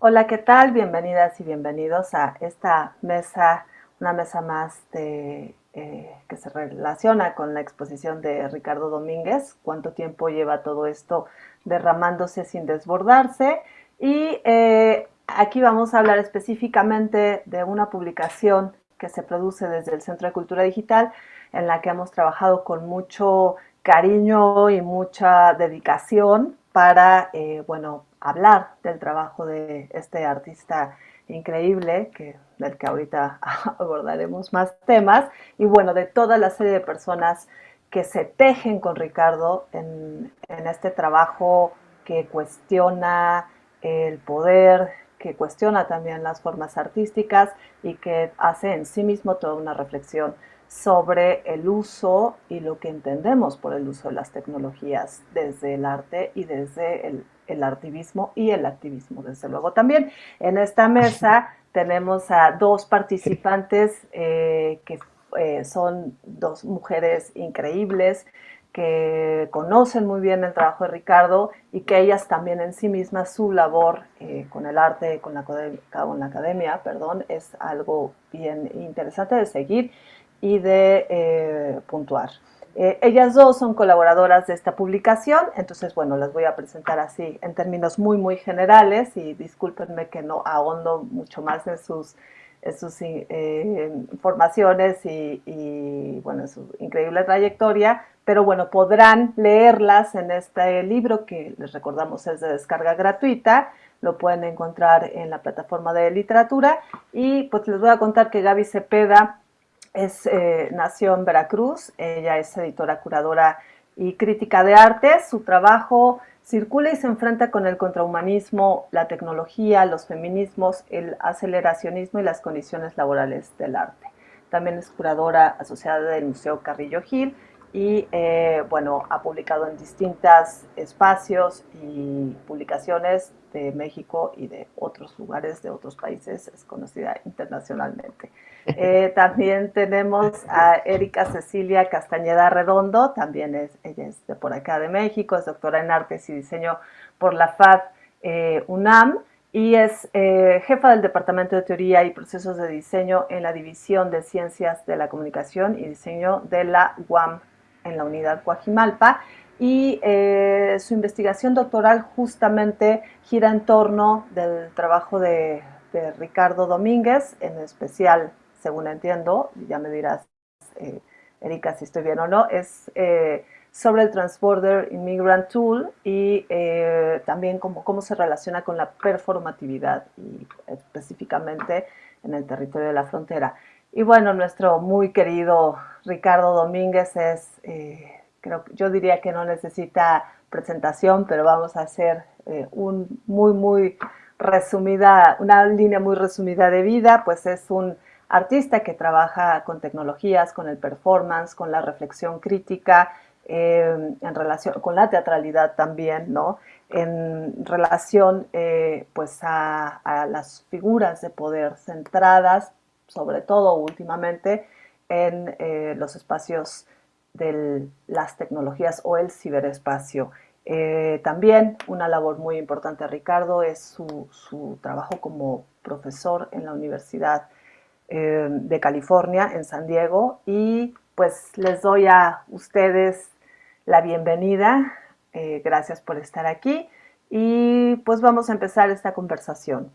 Hola, ¿qué tal? Bienvenidas y bienvenidos a esta mesa, una mesa más eh, que se relaciona con la exposición de Ricardo Domínguez, cuánto tiempo lleva todo esto derramándose sin desbordarse. Y eh, aquí vamos a hablar específicamente de una publicación que se produce desde el Centro de Cultura Digital, en la que hemos trabajado con mucho cariño y mucha dedicación para, eh, bueno, hablar del trabajo de este artista increíble, del que ahorita abordaremos más temas, y bueno, de toda la serie de personas que se tejen con Ricardo en este trabajo que cuestiona el poder, que cuestiona también las formas artísticas y que hace en sí mismo toda una reflexión sobre el uso y lo que entendemos por el uso de las tecnologías desde el arte y desde el, el artivismo y el activismo, desde luego. También en esta mesa tenemos a dos participantes eh, que eh, son dos mujeres increíbles, que conocen muy bien el trabajo de Ricardo y que ellas también en sí mismas su labor eh, con el arte, con la, con la academia, perdón, es algo bien interesante de seguir y de eh, puntuar. Eh, ellas dos son colaboradoras de esta publicación, entonces, bueno, las voy a presentar así en términos muy, muy generales y discúlpenme que no ahondo mucho más en sus, sus eh, informaciones y, y, bueno, su increíble trayectoria, pero bueno, podrán leerlas en este libro que les recordamos es de descarga gratuita, lo pueden encontrar en la plataforma de literatura. Y pues les voy a contar que Gaby Cepeda es, eh, nació en Veracruz, ella es editora, curadora y crítica de arte. Su trabajo circula y se enfrenta con el contrahumanismo, la tecnología, los feminismos, el aceleracionismo y las condiciones laborales del arte. También es curadora asociada del Museo Carrillo Gil y eh, bueno, ha publicado en distintos espacios y publicaciones de México y de otros lugares, de otros países, es conocida internacionalmente. Eh, también tenemos a Erika Cecilia Castañeda Redondo, también es, ella es de por acá de México, es doctora en Artes y Diseño por la FAD eh, UNAM y es jefa del Departamento de Teoría y Procesos de Diseño en la División de Ciencias de la Comunicación y Diseño de la UAM en la unidad Coajimalpa y eh, su investigación doctoral justamente gira en torno del trabajo de, Ricardo Domínguez, en especial, según entiendo, ya me dirás, eh, Erika, si estoy bien o no, es eh, sobre el Transborder Immigrant Tool y también cómo, cómo se relaciona con la performatividad y específicamente en el territorio de la frontera. Y bueno, nuestro muy querido Ricardo Domínguez es, eh, creo, yo diría que no necesita presentación, pero vamos a hacer eh, un muy, muy resumida, una línea muy resumida de vida, pues es un artista que trabaja con tecnologías, con el performance, con la reflexión crítica, eh, en relación con la teatralidad también, ¿no? En relación pues a, a, las figuras de poder centradas sobre todo últimamente, en eh, los espacios de las tecnologías o el ciberespacio. Eh, también una labor muy importante Ricardo es su, trabajo como profesor en la Universidad eh, de California en San Diego y pues les doy a ustedes la bienvenida. gracias por estar aquí y pues vamos a empezar esta conversación.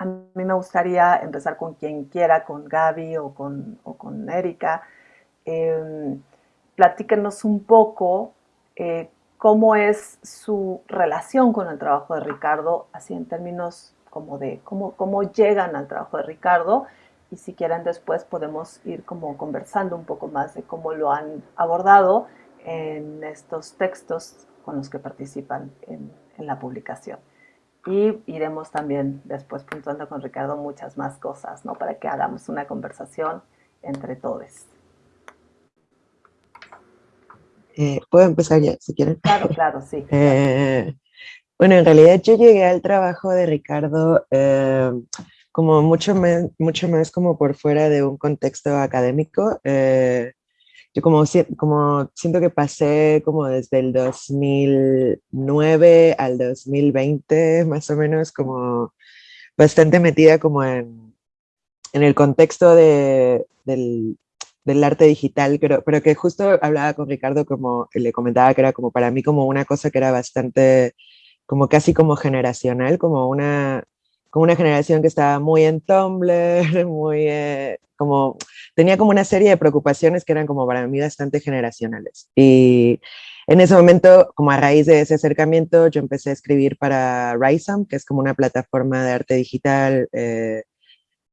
A mí me gustaría empezar con quien quiera, con Gaby o con, o con Erika. Eh, platíquenos un poco eh, cómo es su relación con el trabajo de Ricardo, así en términos como de cómo, cómo llegan al trabajo de Ricardo y si quieren después podemos ir como conversando un poco más de cómo lo han abordado en estos textos con los que participan en la publicación y iremos también después puntuando con Ricardo muchas más cosas, ¿no? Para que hagamos una conversación entre todos. Eh, ¿Puedo empezar ya, si quieren? Claro, claro, sí. Eh, bueno, en realidad yo llegué al trabajo de Ricardo eh, como mucho más, mucho más como por fuera de un contexto académico. Eh, yo como, como siento que pasé como desde el 2009 al 2020, más o menos, como bastante metida como en, en el contexto de, del, del arte digital, pero, pero que justo hablaba con Ricardo como, le comentaba que era como para mí como una cosa que era bastante, como casi como generacional, como una, como una generación que estaba muy en Tumblr, muy, eh, como, tenía como una serie de preocupaciones que eran como para mí bastante generacionales. Y en ese momento, como a raíz de ese acercamiento, yo empecé a escribir para Risam, que es como una plataforma de arte digital eh,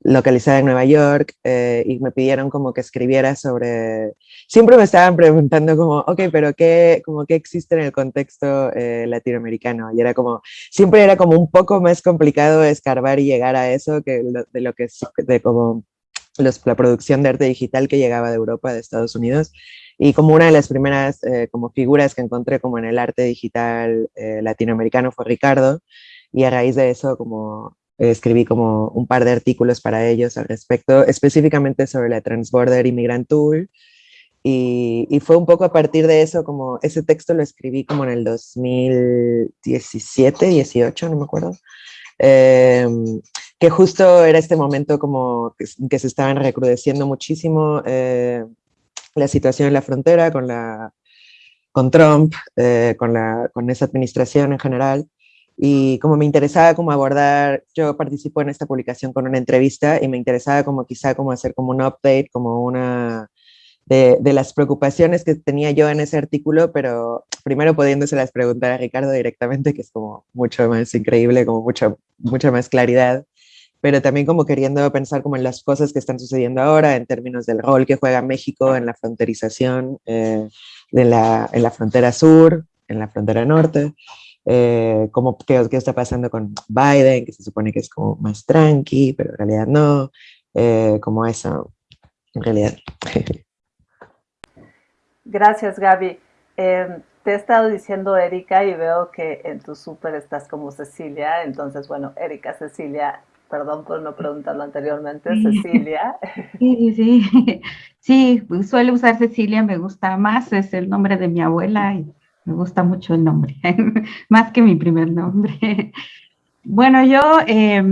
localizada en Nueva York eh, y me pidieron como que escribiera sobre... Siempre me estaban preguntando como, ok, pero ¿qué, como, ¿qué existe en el contexto eh, latinoamericano? Y era como, siempre era como un poco más complicado escarbar y llegar a eso que de lo que de como los, la producción de arte digital que llegaba de Europa, de Estados Unidos. Y como una de las primeras eh, como figuras que encontré como en el arte digital latinoamericano fue Ricardo, y a raíz de eso como escribí como un par de artículos para ellos al respecto, específicamente sobre la Transborder Immigrant Tool, y, y, fue un poco a partir de eso, como ese texto lo escribí como en el 2017, 18, no me acuerdo, em, que justo era este momento como que, se estaban recrudeciendo muchísimo eh, la situación en la frontera con, la, con Trump, eh, con, la, con esa administración en general, y como me interesaba como abordar, yo participo en esta publicación con una entrevista y me interesaba como quizá como hacer como un update, como una de, de las preocupaciones que tenía yo en ese artículo, pero primero las preguntar a Ricardo directamente, que es como mucho más increíble, como mucho, mucha más claridad, pero también como queriendo pensar como en las cosas que están sucediendo ahora en términos del rol que juega México en la fronterización eh, de la, en la frontera sur, en la frontera norte, eh, como, qué, qué, está pasando con Biden, que se supone que es como más tranqui, pero en realidad no, eh, como eso, en realidad. Gracias, Gaby. Eh, te he estado diciendo Erika y veo que en tu súper estás como Cecilia, entonces, bueno, Erika, Cecilia, perdón por no preguntarlo anteriormente. Cecilia. Sí, sí, sí, suele usar Cecilia, me gusta más, es el nombre de mi abuela y me gusta mucho el nombre, más que mi primer nombre. Bueno, yo, eh,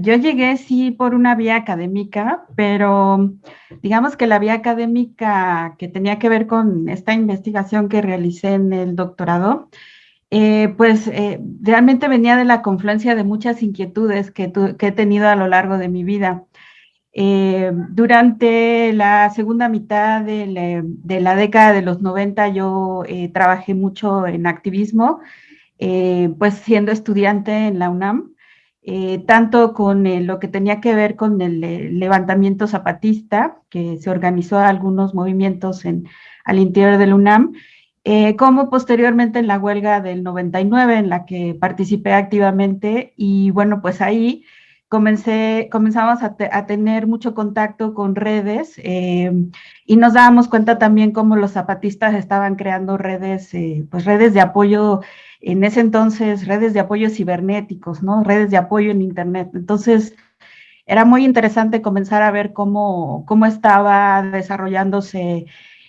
yo llegué sí por una vía académica, pero digamos que la vía académica que tenía que ver con esta investigación que realicé en el doctorado, eh, pues eh, realmente venía de la confluencia de muchas inquietudes que, he tenido a lo largo de mi vida. Eh, durante la segunda mitad de la, década de los 90 yo trabajé mucho en activismo, pues siendo estudiante en la UNAM, tanto con lo que tenía que ver con el levantamiento zapatista, que se organizó algunos movimientos en, al interior del UNAM, como posteriormente en la huelga del 99, en la que participé activamente, y bueno, pues ahí comencé, comenzamos a, tener mucho contacto con redes eh, y nos dábamos cuenta también cómo los zapatistas estaban creando redes, eh, pues redes de apoyo, en ese entonces redes de apoyo cibernéticos, ¿no? Redes de apoyo en Internet. Entonces, era muy interesante comenzar a ver cómo, cómo estaba desarrollándose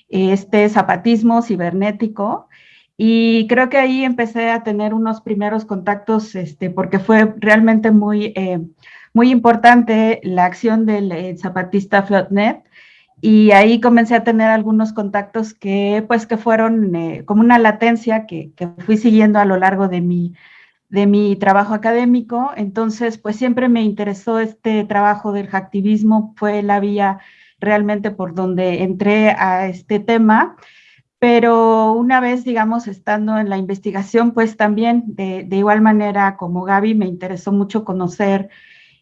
este zapatismo cibernético. Y creo que ahí empecé a tener unos primeros contactos, este, porque fue realmente muy, eh, muy importante la acción del eh, zapatista Flotnet. Y ahí comencé a tener algunos contactos que, pues, que fueron eh, como una latencia que, que, fui siguiendo a lo largo de mi, de mi trabajo académico. Entonces, pues siempre me interesó este trabajo del hacktivismo, fue la vía realmente por donde entré a este tema pero una vez, digamos, estando en la investigación, pues también de, igual manera como Gaby, me interesó mucho conocer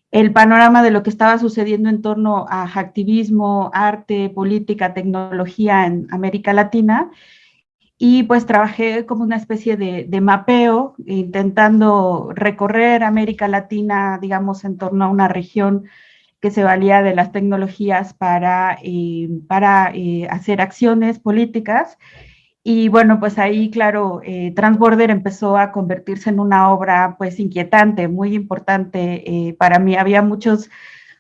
el panorama de lo que estaba sucediendo en torno a activismo, arte, política, tecnología en América Latina. Y pues trabajé como una especie de, de mapeo, intentando recorrer América Latina, digamos, en torno a una región que se valía de las tecnologías para, eh, para eh, hacer acciones políticas. Y bueno, pues ahí, claro, eh, Transborder empezó a convertirse en una obra pues inquietante, muy importante para mí. Había muchos,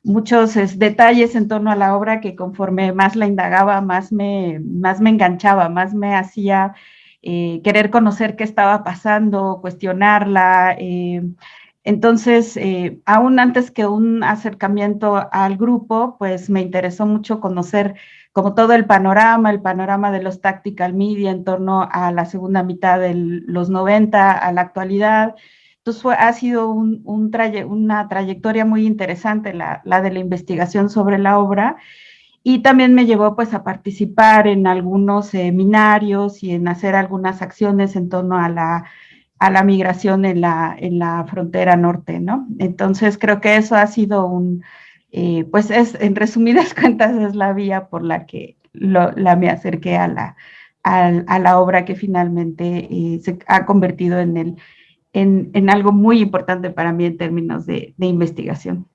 muchos detalles en torno a la obra que conforme más la indagaba, más me, más me enganchaba, más me hacía querer conocer qué estaba pasando, cuestionarla. Entonces, aún antes que un acercamiento al grupo, pues me interesó mucho conocer como todo el panorama, el panorama de los tactical media en torno a la segunda mitad de los 90, a la actualidad. Entonces fue, ha sido un, una trayectoria muy interesante la, la, de la investigación sobre la obra y también me llevó pues a participar en algunos seminarios y en hacer algunas acciones en torno a la, a la migración en la, en la frontera norte, ¿no? Entonces creo que eso ha sido un, eh, pues es, en resumidas cuentas, es la vía por la que la me acerqué a la, a, la obra que finalmente eh, se ha convertido en, el, en, algo muy importante para mí en términos de, investigación.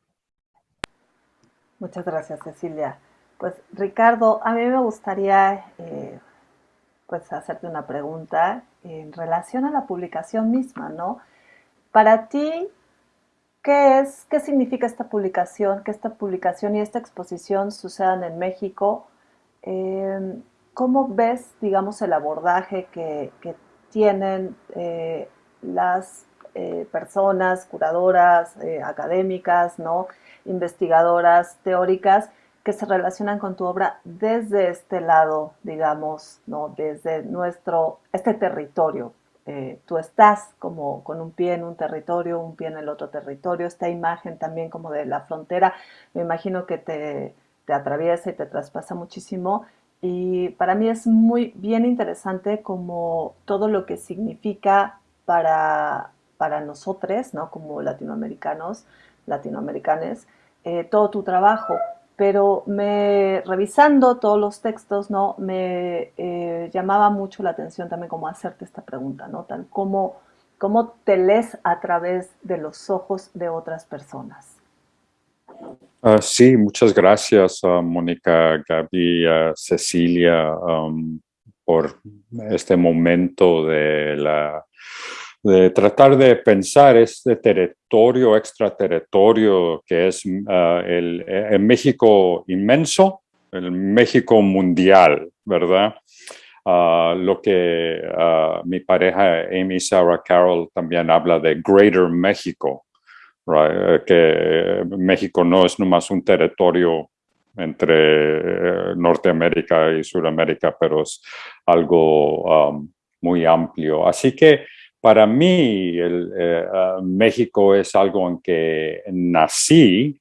Muchas gracias, Cecilia. Pues Ricardo, a mí me gustaría eh, pues hacerte una pregunta en relación a la publicación misma, ¿no? Para ti, ¿Qué es, qué significa esta publicación, que esta publicación y esta exposición sucedan en México? Em, ¿Cómo ves, digamos, el abordaje que, tienen eh, las eh, personas, curadoras, eh, académicas, ¿no? investigadoras, teóricas, que se relacionan con tu obra desde este lado, digamos, ¿no? desde nuestro, este territorio eh, tú estás como con un pie en un territorio, un pie en el otro territorio, esta imagen también como de la frontera, me imagino que te, te atraviesa y te traspasa muchísimo y para mí es muy bien interesante como todo lo que significa para, para nosotros, ¿no? como latinoamericanos, latinoamericanes, eh, todo tu trabajo, pero me, revisando todos los textos, ¿no? Me eh, llamaba mucho la atención también como hacerte esta pregunta, ¿no? Tal como, ¿Cómo te lees a través de los ojos de otras personas? Uh, sí, muchas gracias, uh, Mónica, Gaby, uh, Cecilia, por este momento de la de tratar de pensar este territorio, extraterritorio que es ah, el, México inmenso, el México mundial, ¿verdad? Ah, lo que ah, mi pareja Amy Sarah Carroll también habla de Greater México, que México no es nomás un territorio entre eh, Norteamérica y Sudamérica, pero es algo muy amplio. Así que para mí, eh, ah, México es algo en que nací,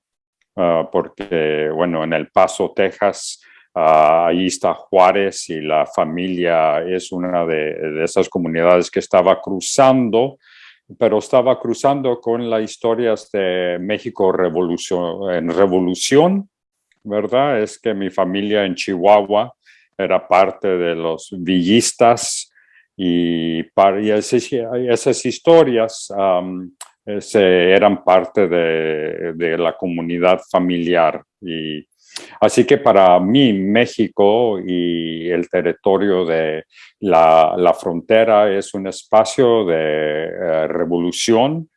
ah, porque, bueno, en El Paso, Texas, uh, ahí está Juárez y la familia es una de, esas comunidades que estaba cruzando, pero estaba cruzando con las historias de México revolución, en revolución, ¿verdad? Es que mi familia en Chihuahua era parte de los villistas, y, para, esas, historias eran parte de, la comunidad familiar. Y, así que para mí México y el territorio de la, frontera es un espacio de eh, revolución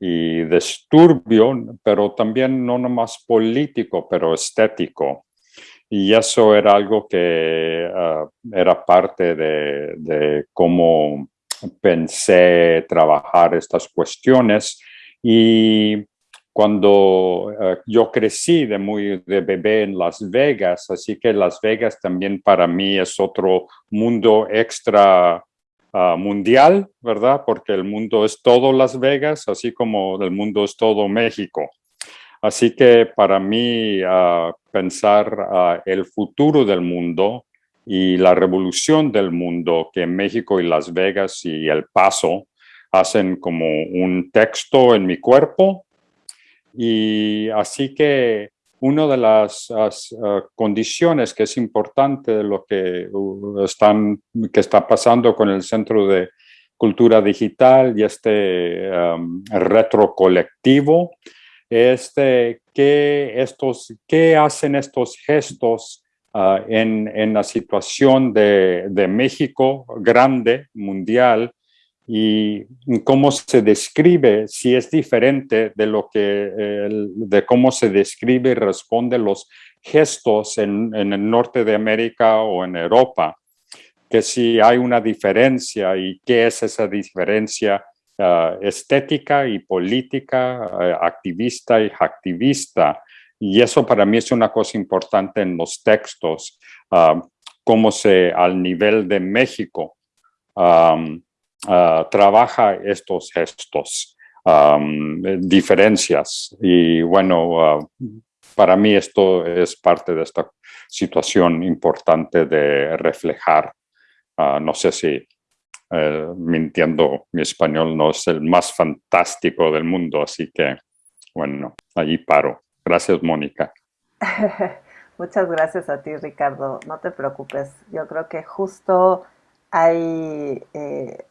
y disturbio, pero también no nomás político, pero estético. Y eso era algo que ah, era parte de, cómo pensé trabajar estas cuestiones. Y cuando ah, yo crecí de muy de bebé en Las Vegas, así que Las Vegas también para mí es otro mundo extra ah, mundial, ¿verdad? Porque el mundo es todo Las Vegas, así como el mundo es todo México. Así que para mí uh, pensar uh, el futuro del mundo y la revolución del mundo que México y Las Vegas y El Paso hacen como un texto en mi cuerpo. Y así que una de las uh, condiciones que es importante de lo que, están, que está pasando con el Centro de Cultura Digital y este um, retro colectivo este, ¿qué, estos, ¿qué hacen estos gestos ah, en, en, la situación de, de, México grande, mundial, y cómo se describe, si es diferente de lo que, de cómo se describe y responde los gestos en, en, el norte de América o en Europa, que si hay una diferencia y qué es esa diferencia uh, estética y política, uh, activista y activista. Y eso para mí es una cosa importante en los textos, uh, cómo se, al nivel de México, um, trabaja estos gestos, um, diferencias. Y bueno, para mí esto es parte de esta situación importante de reflejar. no sé si eh, mintiendo, mi español no es el más fantástico del mundo, así que, bueno, allí paro. Gracias, Mónica. Muchas gracias a ti, Ricardo. No te preocupes. Yo creo que justo hay, eh,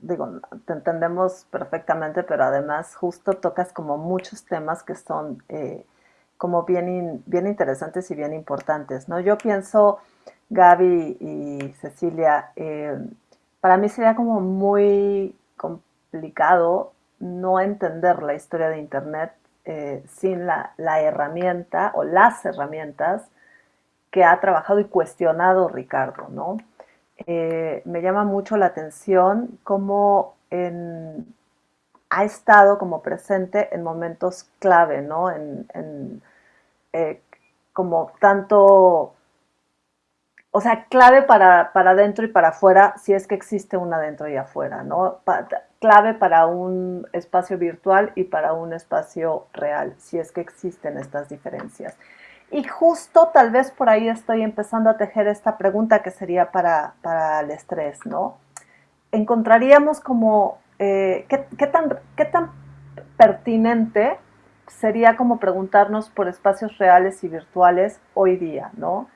digo, te entendemos perfectamente, pero además justo tocas como muchos temas que son eh, como bien, bien interesantes y bien importantes, ¿no? Yo pienso, Gaby y Cecilia, para mí sería como muy complicado no entender la historia de Internet eh, sin la, herramienta o las herramientas que ha trabajado y cuestionado Ricardo, ¿no? Eh, me llama mucho la atención cómo ha estado como presente en momentos clave, ¿no? Eh, como tanto o sea, clave para, para adentro y para afuera, si es que existe un adentro y afuera, ¿no? clave para un espacio virtual y para un espacio real, si es que existen estas diferencias. Y justo tal vez por ahí estoy empezando a tejer esta pregunta que sería para, para el estrés, ¿no? Encontraríamos como, eh, ¿qué, qué, tan, ¿qué tan pertinente sería como preguntarnos por espacios reales y virtuales hoy día, ¿no?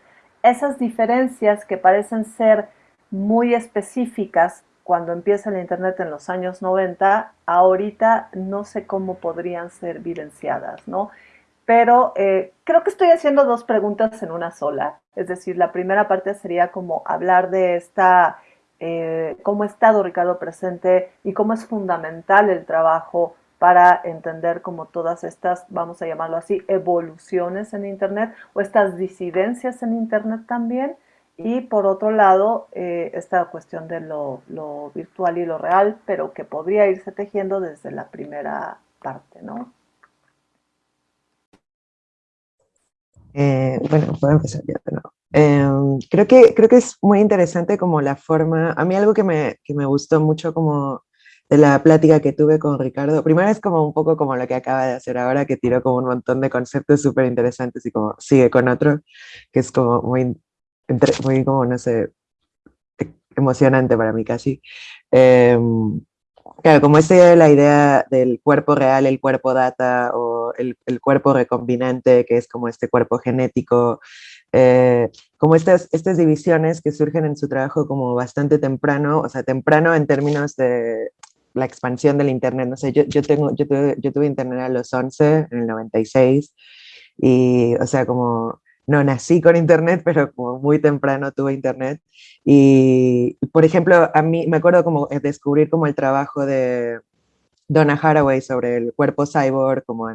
Esas diferencias que parecen ser muy específicas cuando empieza el Internet en los años 90, ahorita no sé cómo podrían ser evidenciadas, ¿no? Pero eh, creo que estoy haciendo dos preguntas en una sola. Es decir, la primera parte sería como hablar de esta, eh, cómo ha estado Ricardo presente y cómo es fundamental el trabajo para entender como todas estas, vamos a llamarlo así, evoluciones en Internet o estas disidencias en Internet también. Y por otro lado, eh, esta cuestión de lo, virtual y lo real, pero que podría irse tejiendo desde la primera parte, ¿no? Eh, bueno, puedo empezar ya. Em, creo, que, creo que es muy interesante como la forma, a mí algo que me, que me gustó mucho como de la plática que tuve con Ricardo. Primero es como un poco como lo que acaba de hacer ahora, que tiró como un montón de conceptos súper interesantes y como sigue con otro, que es como muy, muy como, no sé, emocionante para mí casi. Em, claro, como esta la idea del cuerpo real, el cuerpo data o el, el cuerpo recombinante, que es como este cuerpo genético, eh, como estas, estas divisiones que surgen en su trabajo como bastante temprano, o sea, temprano en términos de la expansión del Internet. No sé, yo, yo, tengo, yo, tuve, yo tuve Internet a los 11, en el 96, y, o sea, como no nací con Internet, pero como muy temprano tuve Internet. Y, por ejemplo, a mí me acuerdo como descubrir como el trabajo de Donna Haraway sobre el cuerpo cyborg, como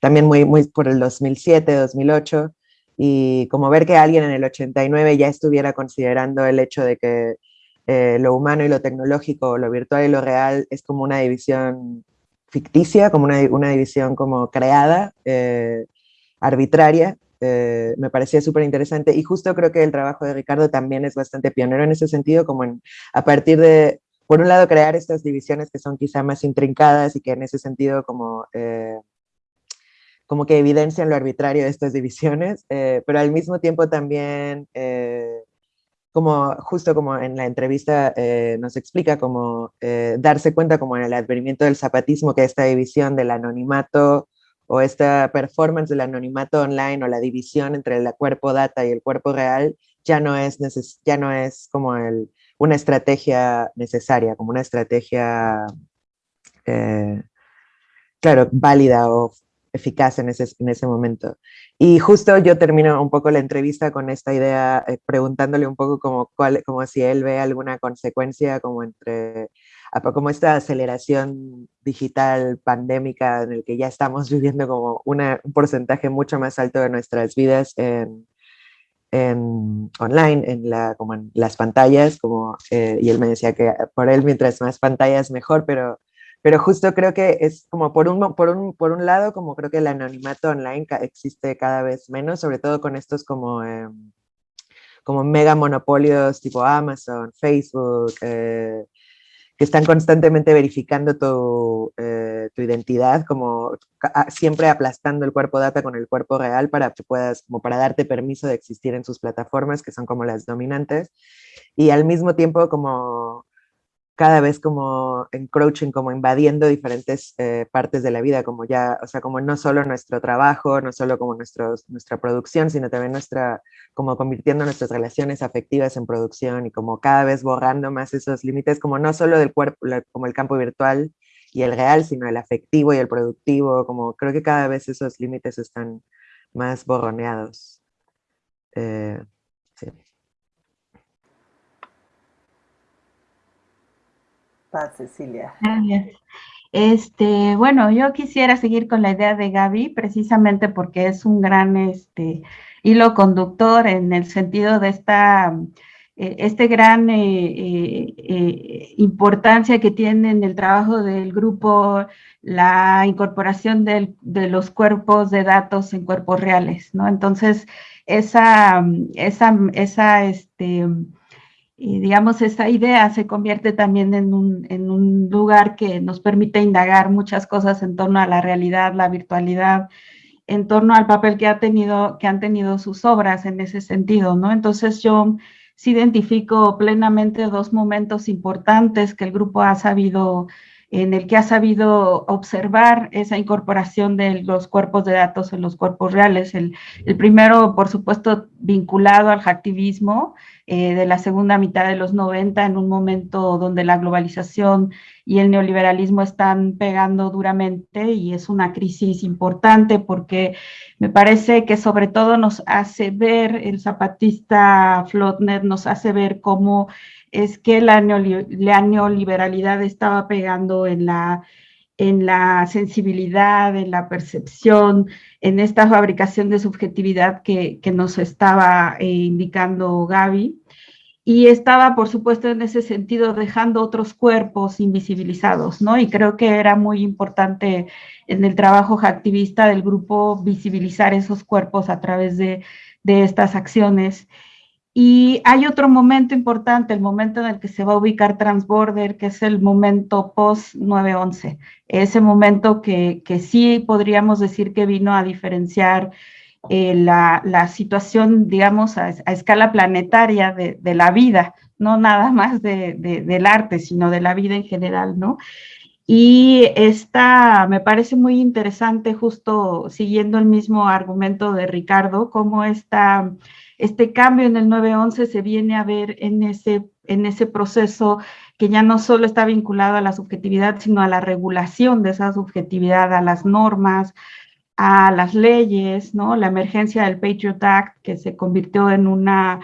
también muy, muy por el 2007, 2008, y como ver que alguien en el 89 ya estuviera considerando el hecho de que eh, lo humano y lo tecnológico, lo virtual y lo real es como una división ficticia, como una, división como creada, eh, arbitraria, eh, me parecía súper interesante y justo creo que el trabajo de Ricardo también es bastante pionero en ese sentido, como a partir de, por un lado, crear estas divisiones que son quizá más intrincadas y que en ese sentido como, como que evidencian lo arbitrario de estas divisiones, pero al mismo tiempo también como justo como en la entrevista eh, nos explica, como eh, darse cuenta como en el advenimiento del zapatismo que esta división del anonimato o esta performance del anonimato online o la división entre el cuerpo data y el cuerpo real ya no es, ya no es como el, una estrategia necesaria, como una estrategia, eh, claro, válida o eficaz en ese, en ese momento. Y justo yo termino un poco la entrevista con esta idea, eh, preguntándole un poco como, cuál, como si él ve alguna consecuencia como entre, como esta aceleración digital pandémica en el que ya estamos viviendo como una, un porcentaje mucho más alto de nuestras vidas en, en online, en, la, como en las pantallas, como, eh, y él me decía que por él mientras más pantallas mejor, pero pero justo creo que es como por un, por un, por un lado, como creo que el anonimato online existe cada vez menos, sobre todo con estos como, eh, como mega monopolios tipo Amazon, Facebook, eh, que están constantemente verificando tu, eh, tu identidad, como siempre aplastando el cuerpo data con el cuerpo real para que puedas, como para darte permiso de existir en sus plataformas, que son como las dominantes, y al mismo tiempo como cada vez como encroaching, como invadiendo diferentes eh, partes de la vida, como ya, o sea, como no solo nuestro trabajo, no solo como nuestros, nuestra producción, sino también nuestra, como convirtiendo nuestras relaciones afectivas en producción y como cada vez borrando más esos límites, como no solo del cuerpo, como el campo virtual y el real, sino el afectivo y el productivo, como creo que cada vez esos límites están más borroneados. Eh, Cecilia. Este, bueno, yo quisiera seguir con la idea de Gaby, precisamente porque es un gran este, hilo conductor en el sentido de esta eh, este gran eh, eh, importancia que tiene en el trabajo del grupo la incorporación de los cuerpos de datos en cuerpos reales, ¿no? Entonces, esa, esa, esa este, y digamos, esa idea se convierte también en un, en un, lugar que nos permite indagar muchas cosas en torno a la realidad, la virtualidad, en torno al papel que, ha tenido, que han tenido sus obras en ese sentido, ¿no? Entonces yo sí identifico plenamente dos momentos importantes que el grupo ha sabido en el que ha sabido observar esa incorporación de los cuerpos de datos en los cuerpos reales. El, el primero, por supuesto, vinculado al hacktivismo eh, de la segunda mitad de los 90, en un momento donde la globalización y el neoliberalismo están pegando duramente y es una crisis importante porque me parece que sobre todo nos hace ver, el zapatista Flotner nos hace ver cómo es que la, neoliberalidad estaba pegando en la, en la sensibilidad, en la percepción, en esta fabricación de subjetividad que, nos estaba eh, indicando Gaby. Y estaba, por supuesto, en ese sentido dejando otros cuerpos invisibilizados, ¿no? Y creo que era muy importante en el trabajo activista del grupo visibilizar esos cuerpos a través de, de estas acciones. Y hay otro momento importante, el momento en el que se va a ubicar Transborder, que es el momento post-9-11. Ese momento que, que, sí podríamos decir que vino a diferenciar eh, la, la, situación, digamos, a, escala planetaria de, la vida, no nada más de, del arte, sino de la vida en general, ¿no? Y esta me parece muy interesante, justo siguiendo el mismo argumento de Ricardo, cómo esta este cambio en el 911 se viene a ver en ese, en ese proceso que ya no solo está vinculado a la subjetividad, sino a la regulación de esa subjetividad, a las normas, a las leyes, ¿no? La emergencia del Patriot Act, que se convirtió en una,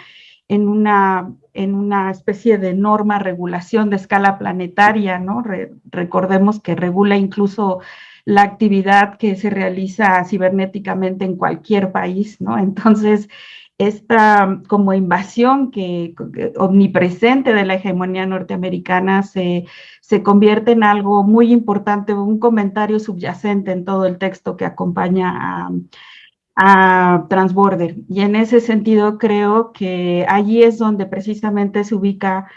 en una, en una especie de norma, regulación de escala planetaria, ¿no? recordemos que regula incluso la actividad que se realiza cibernéticamente en cualquier país, ¿no? Entonces, esta como invasión que, omnipresente de la hegemonía norteamericana se, se, convierte en algo muy importante, un comentario subyacente en todo el texto que acompaña a, a Transborder. Y en ese sentido creo que allí es donde precisamente se ubica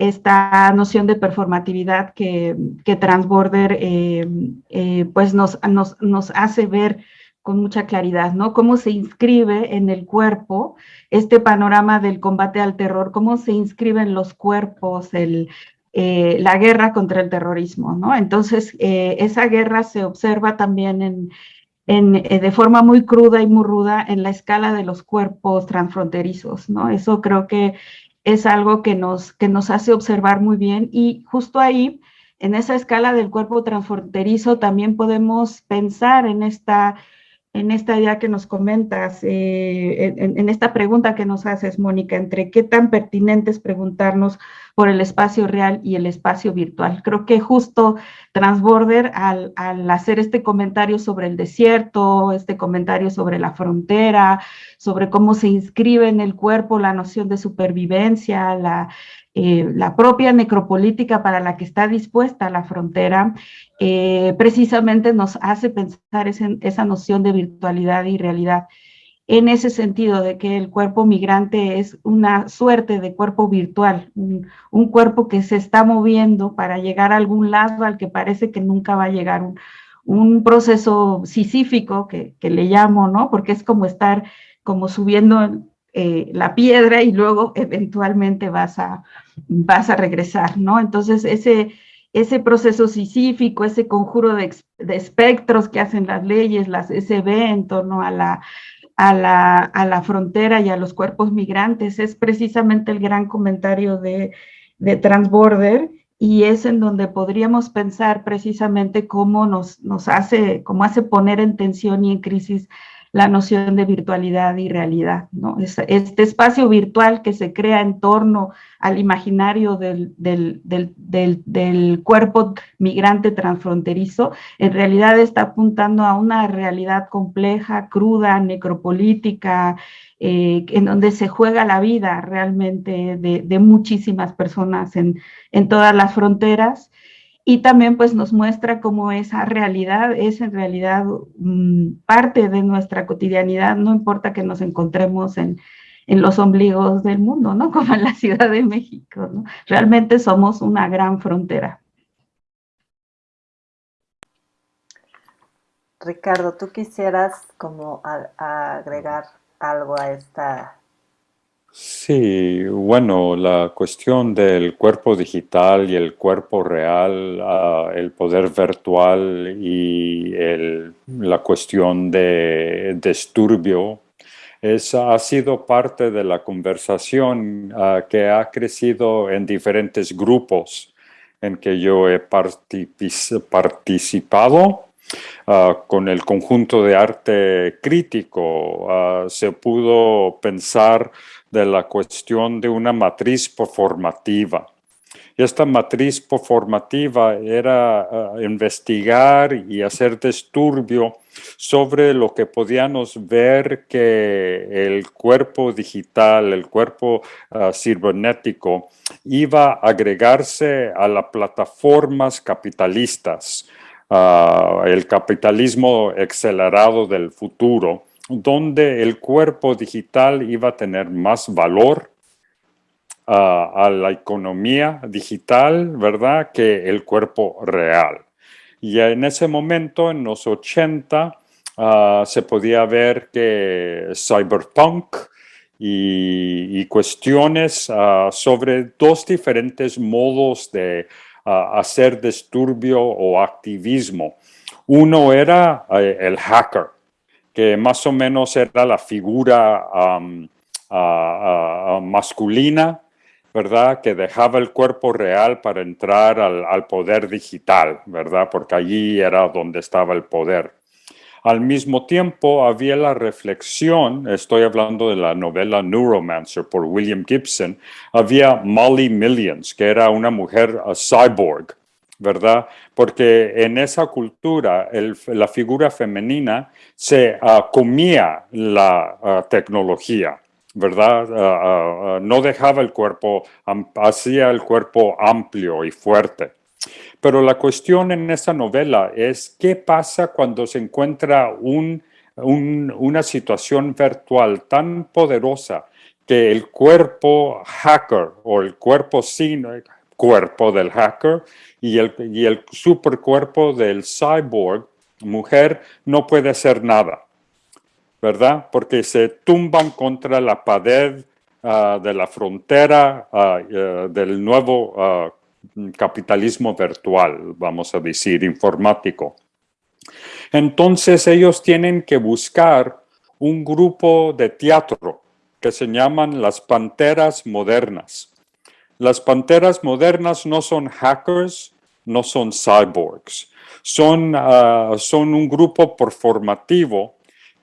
esta noción de performatividad que, que Transborder eh, eh, pues nos, nos, nos hace ver con mucha claridad, ¿no? Cómo se inscribe en el cuerpo este panorama del combate al terror, cómo se inscribe en los cuerpos el, eh, la guerra contra el terrorismo, ¿no? Entonces, esa guerra se observa también en, en, de forma muy cruda y muy ruda en la escala de los cuerpos transfronterizos, ¿no? Eso creo que es algo que nos, que nos hace observar muy bien y justo ahí en esa escala del cuerpo transfronterizo también podemos pensar en esta en esta idea que nos comentas, eh, en, esta pregunta que nos haces, Mónica, entre qué tan pertinente es preguntarnos por el espacio real y el espacio virtual. Creo que justo Transborder, al, al hacer este comentario sobre el desierto, este comentario sobre la frontera, sobre cómo se inscribe en el cuerpo la noción de supervivencia, la, eh, la propia necropolítica para la que está dispuesta la frontera, eh, precisamente nos hace pensar esa noción de virtualidad y realidad en ese sentido de que el cuerpo migrante es una suerte de cuerpo virtual, un, cuerpo que se está moviendo para llegar a algún lado al que parece que nunca va a llegar, un, proceso sisífico que, que, le llamo, ¿no? Porque es como estar como subiendo eh, la piedra y luego eventualmente vas a, vas a regresar, ¿no? Entonces ese, ese proceso sisífico, ese conjuro de, espectros que hacen las leyes, las SB en torno a la, a la, a la frontera y a los cuerpos migrantes, es precisamente el gran comentario de, de Transborder y es en donde podríamos pensar precisamente cómo nos, nos hace, cómo hace poner en tensión y en crisis la noción de virtualidad y realidad. ¿no? Este espacio virtual que se crea en torno al imaginario del, del, cuerpo migrante transfronterizo, en realidad está apuntando a una realidad compleja, cruda, necropolítica, eh, en donde se juega la vida realmente de, muchísimas personas en, en todas las fronteras y también pues nos muestra cómo esa realidad es en realidad mm, parte de nuestra cotidianidad, no importa que nos encontremos en, en, los ombligos del mundo, ¿no? Como en la Ciudad de México, ¿no? Realmente somos una gran frontera. Ricardo, ¿tú quisieras como agregar algo a esta Sí, bueno, la cuestión del cuerpo digital y el cuerpo real, ah, el poder virtual y la cuestión de disturbio ha sido parte de la conversación ah, que ha crecido en diferentes grupos en que yo he participado. Ah, con el conjunto de arte crítico se pudo pensar de la cuestión de una matriz performativa. Esta matriz performativa era eh, investigar y hacer disturbio sobre lo que podíamos ver que el cuerpo digital, el cuerpo uh, cibernético, iba a agregarse a las plataformas capitalistas, ah, el capitalismo acelerado del futuro, donde el cuerpo digital iba a tener más valor ah, a la economía digital, ¿verdad?, que el cuerpo real. Y en ese momento, en los 80, ah, se podía ver que cyberpunk y, cuestiones ah, sobre dos diferentes modos de hacer disturbio o activismo. Uno era eh, el hacker, que más o menos era la figura masculina, ¿verdad? Que dejaba el cuerpo real para entrar al, poder digital, ¿verdad? Porque allí era donde estaba el poder. Al mismo tiempo había la reflexión, estoy hablando de la novela Neuromancer por William Gibson, había Molly Millions, que era una mujer cyborg, ¿verdad? Porque en esa cultura la figura femenina se ah, comía la ah, tecnología, ¿verdad? Ah, no dejaba el cuerpo, hacía el cuerpo amplio y fuerte. Pero la cuestión en esta novela es qué pasa cuando se encuentra una situación virtual tan poderosa que el cuerpo hacker o el cuerpo sin cuerpo del hacker y el, y el supercuerpo del cyborg, mujer, no puede hacer nada, ¿verdad? Porque se tumban contra la pared ah, de la frontera ah, eh, del nuevo ah, capitalismo virtual, vamos a decir, informático. Entonces ellos tienen que buscar un grupo de teatro que se llaman las Panteras Modernas. Las panteras modernas no son hackers, no son cyborgs. Son, ah, son un grupo performativo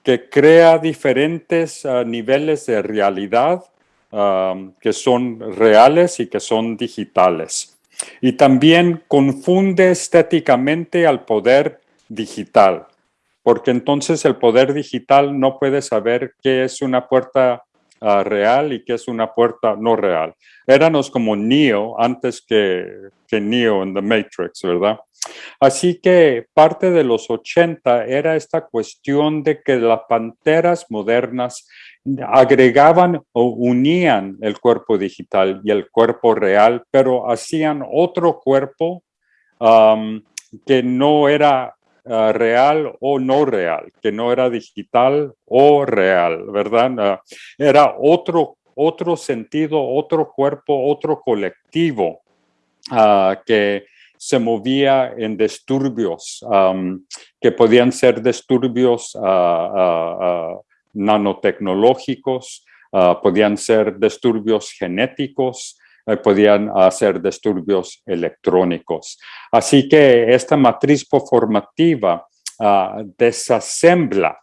que crea diferentes ah, niveles de realidad que son reales y que son digitales. Y también confunde estéticamente al poder digital, porque entonces el poder digital no puede saber qué es una puerta ah, real y qué es una puerta no real. Éramos como Neo antes que, que Neo en The Matrix, ¿verdad? Así que parte de los 80 era esta cuestión de que las panteras modernas agregaban o unían el cuerpo digital y el cuerpo real, pero hacían otro cuerpo que no era ah, real o no real, que no era digital o real, ¿verdad? Ah, era otro, otro sentido, otro cuerpo, otro colectivo ah, que se movía en disturbios, que podían ser disturbios nanotecnológicos, podían ser disturbios genéticos, podían ser disturbios electrónicos. Así que esta matriz formativa uh, desasembla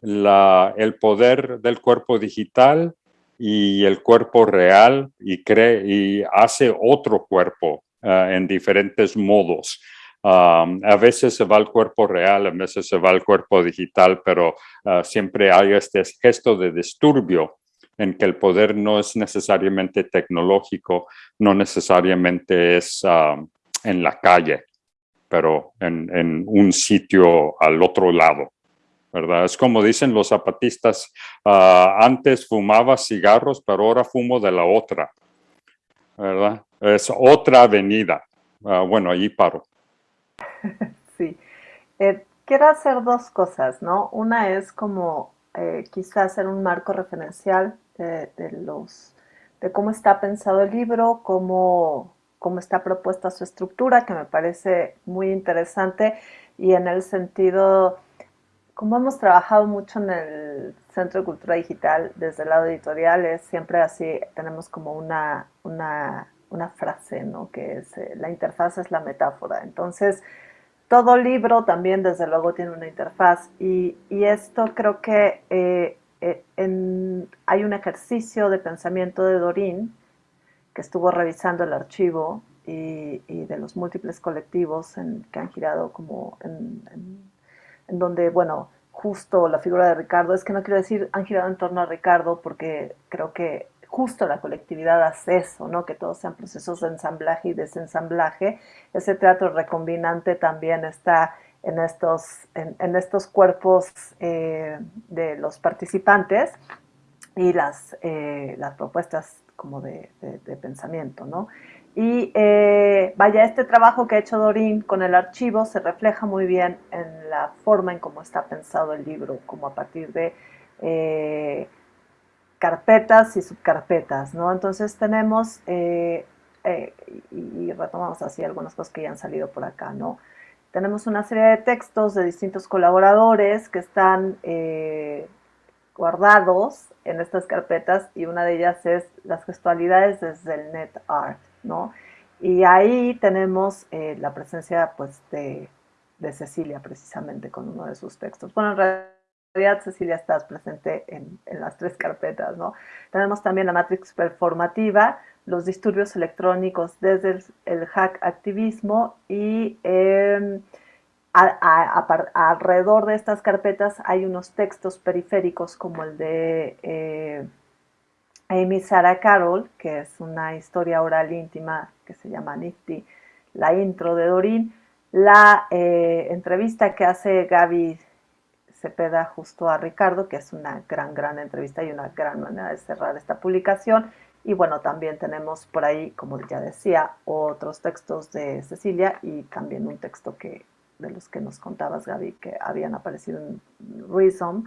el poder del cuerpo digital y el cuerpo real y, hace otro cuerpo ah, en diferentes modos a veces se va al cuerpo real, a veces se va al cuerpo digital, pero ah, siempre hay este gesto de disturbio en que el poder no es necesariamente tecnológico, no necesariamente es en la calle, pero en, un sitio al otro lado. ¿verdad? Es como dicen los zapatistas, ah, antes fumaba cigarros, pero ahora fumo de la otra, ¿verdad? Es otra avenida. Ah, bueno, ahí paro. sí. Eh, quiero hacer dos cosas, ¿no? Una es como eh, quizás hacer un marco referencial de, los, de cómo está pensado el libro, cómo, cómo está propuesta su estructura, que me parece muy interesante, y en el sentido, como hemos trabajado mucho en el Centro de Cultura Digital desde el lado editorial, es siempre así, tenemos como una, una, una frase, ¿no? Que es, eh, la interfaz es la metáfora. Entonces, todo libro también, desde luego, tiene una interfaz y, esto creo que eh, eh, hay un ejercicio de pensamiento de Dorín que estuvo revisando el archivo y, de los múltiples colectivos que han girado como en, en, donde, bueno, justo la figura de Ricardo, es que no quiero decir han girado en torno a Ricardo porque creo que justo la colectividad hace eso, ¿no? que todos sean procesos de ensamblaje y desensamblaje. Ese teatro recombinante también está en estos, en, estos cuerpos eh, de los participantes y las, eh, las propuestas como de, pensamiento. ¿no? Y eh, vaya, este trabajo que ha hecho Dorín con el archivo se refleja muy bien en la forma en cómo está pensado el libro, como a partir de carpetas y subcarpetas, ¿no? Entonces tenemos, eh, eh, y retomamos así algunas cosas que ya han salido por acá, ¿no? Tenemos una serie de textos de distintos colaboradores que están eh, guardados en estas carpetas y una de ellas es las gestualidades desde el net art, ¿no? Y ahí tenemos la presencia, pues, de, de Cecilia precisamente con uno de sus textos. Bueno, en realidad Cecilia, estás presente en, las tres carpetas, ¿no? Tenemos también la matrix performativa, los disturbios electrónicos desde el, hack activismo y em, alrededor de estas carpetas hay unos textos periféricos como el de eh, Amy Sarah Carroll, que es una historia oral íntima que se llama Nifty, la intro de Dorin, la eh, entrevista que hace Gaby peda justo a Ricardo, que es una gran, gran entrevista y una gran manera de cerrar esta publicación. Y bueno, también tenemos por ahí, como ya decía, otros textos de Cecilia y también un texto que de los que nos contabas, Gaby, que habían aparecido en Reason.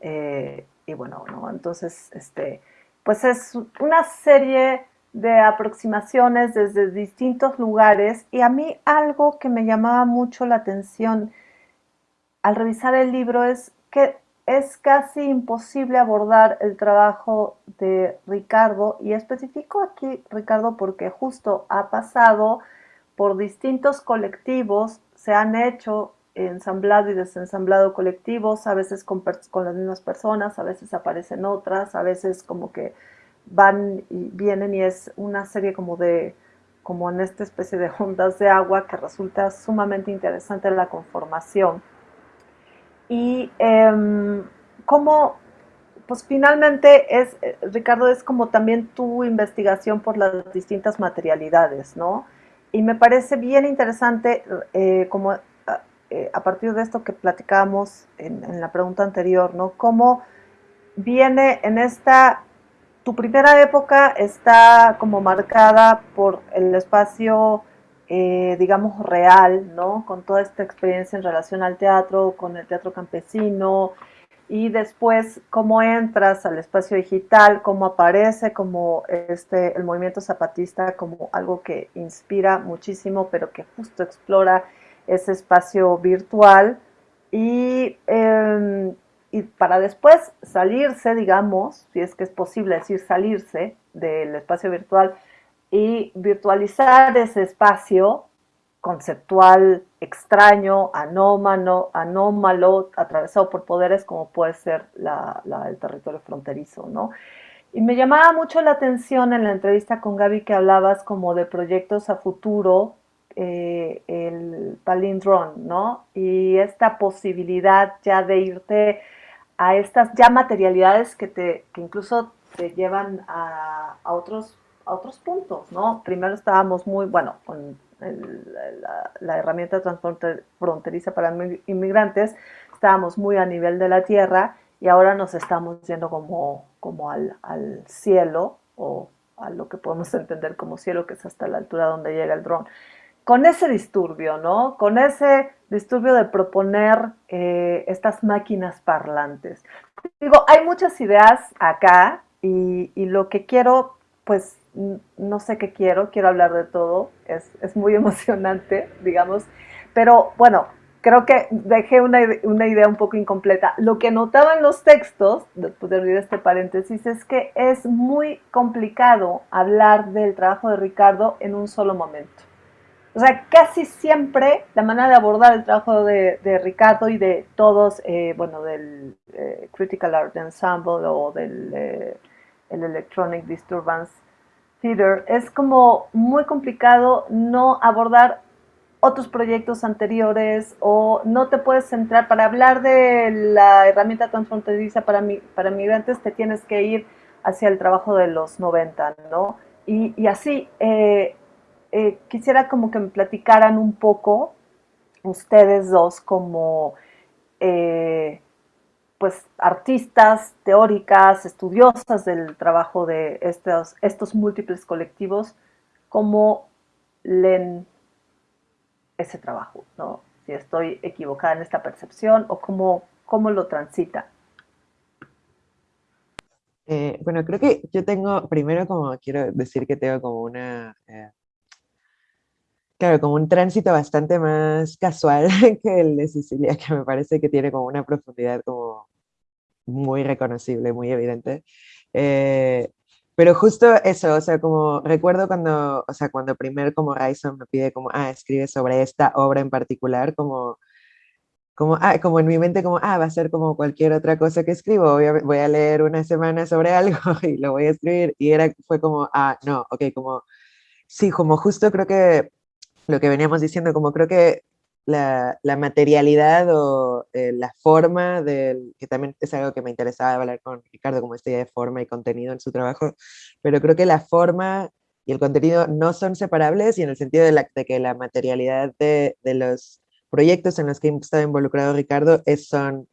Eh, y bueno, ¿no? entonces, este, pues es una serie de aproximaciones desde distintos lugares y a mí algo que me llamaba mucho la atención al revisar el libro es que es casi imposible abordar el trabajo de Ricardo y especifico aquí Ricardo porque justo ha pasado por distintos colectivos se han hecho ensamblado y desensamblado colectivos, a veces con, con, las mismas personas, a veces aparecen otras, a veces como que van y vienen y es una serie como de, como en esta especie de ondas de agua que resulta sumamente interesante la conformación. Y eh, cómo, pues finalmente es, eh, Ricardo, es como también tu investigación por las distintas materialidades, ¿no? Y me parece bien interesante eh, como eh, a partir de esto que platicábamos en, en, la pregunta anterior, ¿no? Cómo viene en esta, tu primera época está como marcada por el espacio, eh, digamos, real, ¿no? Con toda esta experiencia en relación al teatro, con el teatro campesino, y después cómo entras al espacio digital, cómo aparece como este, el movimiento zapatista como algo que inspira muchísimo, pero que justo explora ese espacio virtual y, eh, y, para después salirse, digamos, si es que es posible decir salirse del espacio virtual y virtualizar ese espacio conceptual extraño, anómalo, anómalo, atravesado por poderes como puede ser la, el territorio fronterizo, ¿no? Y me llamaba mucho la atención en la entrevista con Gaby que hablabas como de proyectos a futuro eh, el palindrón, ¿no? Y esta posibilidad ya de irte a estas ya materialidades que, te, que incluso te llevan a, a, otros, a otros puntos, ¿no? Primero estábamos muy, bueno, con el, la, la, herramienta transfronteriza para inmigrantes, estábamos muy a nivel de la tierra y ahora nos estamos yendo como, como al, al cielo o a lo que podemos entender como cielo, que es hasta la altura donde llega el dron con ese disturbio, ¿no? Con ese disturbio de proponer eh, estas máquinas parlantes. Digo, hay muchas ideas acá y, y, lo que quiero, pues no sé qué quiero, quiero hablar de todo, es, es muy emocionante, digamos, pero bueno, creo que dejé una, una, idea un poco incompleta. Lo que notaba en los textos, después de abrir este paréntesis, es que es muy complicado hablar del trabajo de Ricardo en un solo momento. O sea, casi siempre la manera de abordar el trabajo de, Ricardo y de todos, eh, bueno, del eh, Critical Art Ensemble o del eh, el Electronic Disturbance Theater, es como muy complicado no abordar otros proyectos anteriores o no te puedes centrar para hablar de la herramienta transfronteriza para, mi, para migrantes, te tienes que ir hacia el trabajo de los 90, ¿no? Y, y así, eh, eh, quisiera como que me platicaran un poco ustedes dos como eh, pues artistas, teóricas, estudiosas del trabajo de estos, estos múltiples colectivos, cómo leen ese trabajo, ¿no? Si estoy equivocada en esta percepción o cómo, cómo lo transita. Eh, bueno, creo que yo tengo, primero como quiero decir que tengo como una eh, Claro, como un tránsito bastante más casual que el de Sicilia, que me parece que tiene como una profundidad como muy reconocible, muy evidente. Eh, pero justo eso, o sea, como recuerdo cuando, o sea, cuando primero como Ryson me pide como, ah, escribe sobre esta obra en particular, como, como, ah, como en mi mente como, ah, va a ser como cualquier otra cosa que escribo, voy a, voy a leer una semana sobre algo y lo voy a escribir, y era, fue como, ah, no, ok, como, sí, como justo creo que lo que veníamos diciendo, como creo que la, materialidad o eh, la forma, del, que también es algo que me interesaba hablar con Ricardo, como esta de forma y contenido en su trabajo, pero creo que la forma y el contenido no son separables y en el sentido de que la materialidad de, de, los proyectos en los que ha estado involucrado Ricardo es, son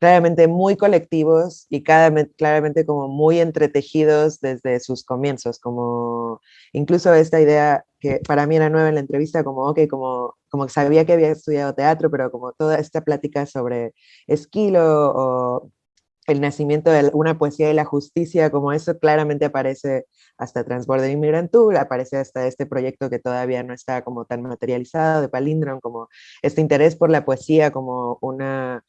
claramente muy colectivos y cada, claramente como muy entretejidos desde sus comienzos, como incluso esta idea que para mí era nueva en la entrevista, como, ok, como, como sabía que había estudiado teatro, pero como toda esta plática sobre Esquilo o el nacimiento de una poesía de la justicia, como eso claramente aparece hasta Transborder Immigrant Tour, aparece hasta este proyecto que todavía no está como tan materializado de Palindrom, como este interés por la poesía como una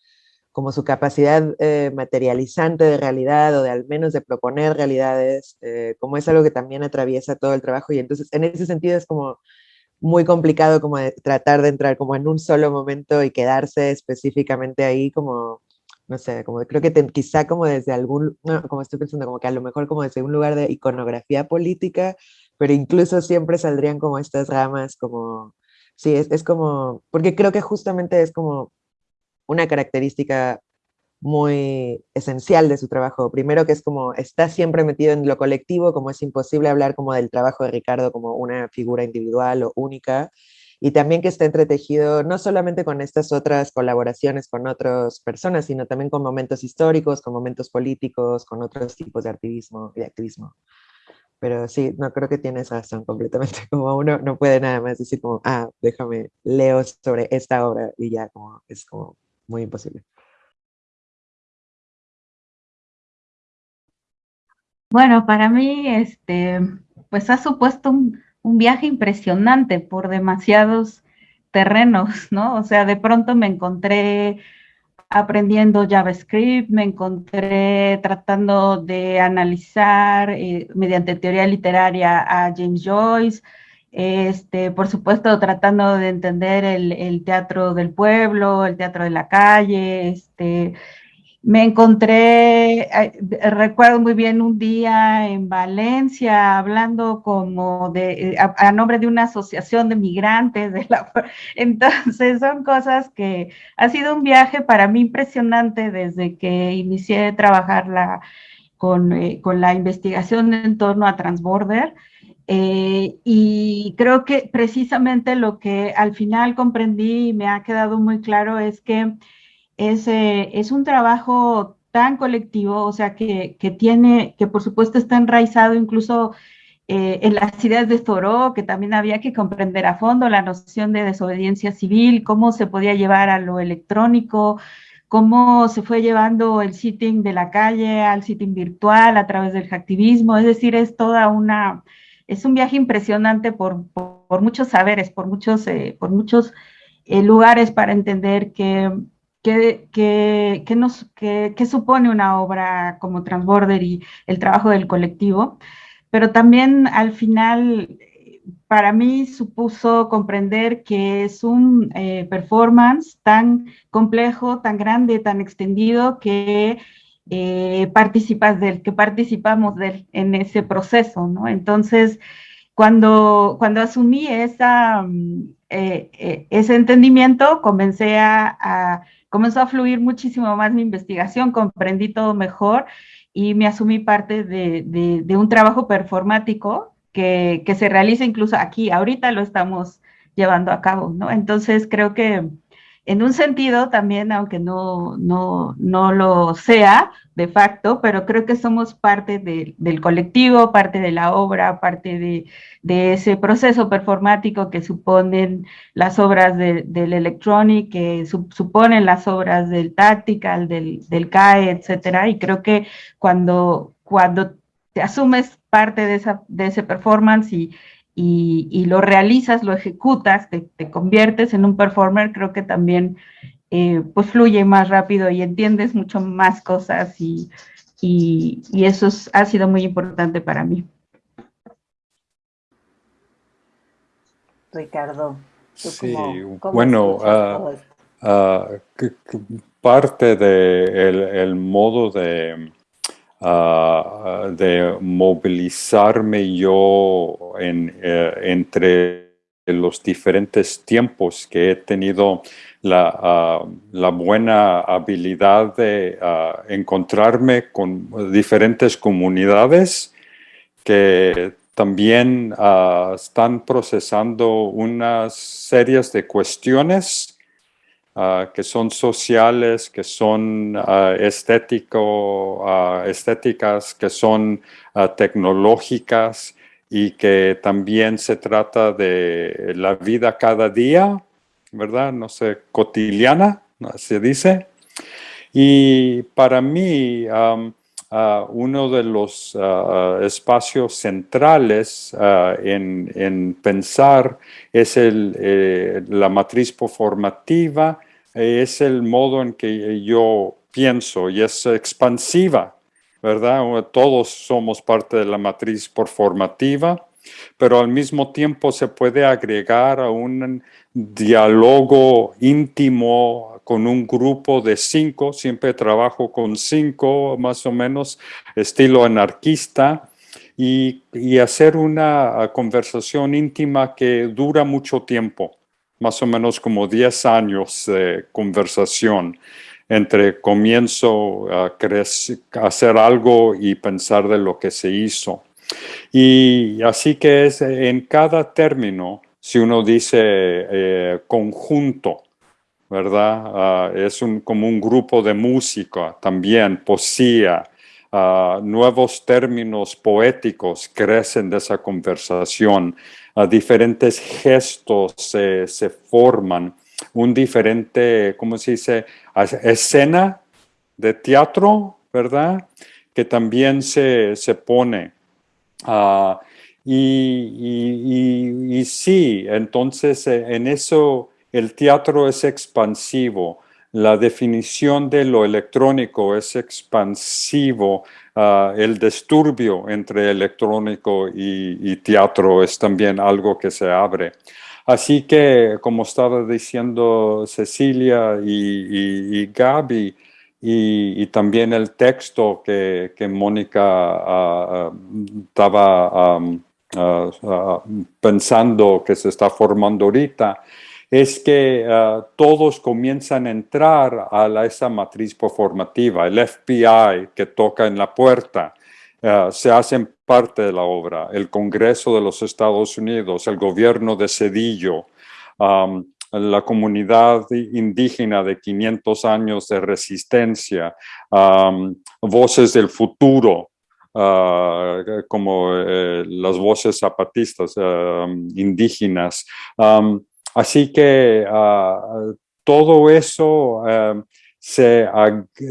como su capacidad eh, materializante de realidad o de al menos de proponer realidades, eh, como es algo que también atraviesa todo el trabajo. Y entonces en ese sentido es como muy complicado como tratar de entrar como en un solo momento y quedarse específicamente ahí como, no sé, como creo que quizá como desde algún, como estoy pensando, como que a lo mejor como desde un lugar de iconografía política, pero incluso siempre saldrían como estas ramas, como, sí, es, es como, porque creo que justamente es como una característica muy esencial de su trabajo. Primero que es como, está siempre metido en lo colectivo, como es imposible hablar como del trabajo de Ricardo como una figura individual o única, y también que está entretejido no solamente con estas otras colaboraciones con otras personas, sino también con momentos históricos, con momentos políticos, con otros tipos de activismo de activismo. Pero sí, no creo que tienes razón completamente, como uno no puede nada más decir como, ah, déjame, leo sobre esta obra y ya, como es como muy imposible. Bueno, para mí, este, pues ha supuesto un, viaje impresionante por demasiados terrenos, ¿no? O sea, de pronto me encontré aprendiendo JavaScript, me encontré tratando de analizar eh, mediante teoría literaria a James Joyce, este, por supuesto tratando de entender el, teatro del pueblo, el teatro de la calle, este, me encontré, recuerdo muy bien un día en Valencia hablando como de, a, nombre de una asociación de migrantes. De la, entonces son cosas que ha sido un viaje para mí impresionante desde que inicié a trabajar con, eh, con, la investigación en torno a Transborder. Eh, y creo que precisamente lo que al final comprendí y me ha quedado muy claro es que es, es un trabajo tan colectivo, o sea, que, que, tiene, que por supuesto está enraizado incluso eh, en las ideas de Thoreau, que también había que comprender a fondo la noción de desobediencia civil, cómo se podía llevar a lo electrónico, cómo se fue llevando el sitting de la calle al sitting virtual a través del hacktivismo, es decir, es toda una, es un viaje impresionante por, por, muchos saberes, por muchos, eh, por muchos eh, lugares para entender que ¿Qué, nos, supone una obra como Transborder y el trabajo del colectivo? Pero también al final, para mí supuso comprender que es un eh, performance tan complejo, tan grande, tan extendido, que eh, participas del, que participamos de en ese proceso, ¿no? Entonces, cuando, cuando asumí esa, mm, eh, ese entendimiento, comencé a comenzó a fluir muchísimo más mi investigación, comprendí todo mejor y me asumí parte de, un trabajo performático que, que, se realiza incluso aquí, ahorita lo estamos llevando a cabo, ¿no? Entonces creo que en un sentido también, aunque no, no, no lo sea de facto, pero creo que somos parte del colectivo, parte de la obra, parte de, de ese proceso performático que suponen las obras del electronic, que suponen las obras del tactical, del, del CAE, etcétera. Y creo que cuando, cuando te asumes parte de, esa, de ese performance y, y, lo realizas, lo ejecutas, te, conviertes en un performer, creo que también eh, pues fluye más rápido y entiendes mucho más cosas y, y, eso ha sido muy importante para mí. Ricardo. Sí, bueno, uh, parte del el modo de Ah, de movilizarme yo en, eh, entre los diferentes tiempos que he tenido la, ah, buena habilidad de ah, encontrarme con diferentes comunidades que también están procesando unas series de cuestiones Ah, que son sociales, que son uh, estético, ah, estéticas, que son tecnológicas y que también se trata de la vida cada día, ¿verdad? No sé, cotidiana, se dice. Y para mí, uno de los espacios centrales en, en, pensar es eh, la matriz performativa, es el modo en que yo pienso y es expansiva, ¿verdad? Todos somos parte de la matriz performativa pero al mismo tiempo se puede agregar a un diálogo íntimo con un grupo de cinco, siempre trabajo con cinco, más o menos estilo anarquista, y, y hacer una conversación íntima que dura mucho tiempo, más o menos como 10 años de conversación entre comienzo a hacer algo y pensar de lo que se hizo. Y así que es en cada término, si uno dice eh, conjunto, ¿verdad? Ah, es un, como un grupo de música también, poesía, ah, nuevos términos poéticos crecen de esa conversación, uh, diferentes gestos se forman, un diferente, ¿cómo se dice? Escena de teatro, ¿verdad? Que también se, se pone. Y, y, sí, entonces eh, en eso el teatro es expansivo. La definición de lo electrónico es expansivo. Uh, el disturbio entre electrónico y, y, teatro es también algo que se abre. Así que, como estaba diciendo Cecilia y, Gaby, y, también el texto que, Mónica ah, ah, estaba ah, pensando que se está formando ahorita, es que todos comienzan a entrar a esa matriz performativa, el FBI que toca en la puerta, se hacen parte de la obra, el Congreso de los Estados Unidos, el gobierno de Cedillo, la comunidad indígena de 500 años de resistencia, voces del futuro, ah, como eh, las voces zapatistas indígenas. Así que ah, todo eso se,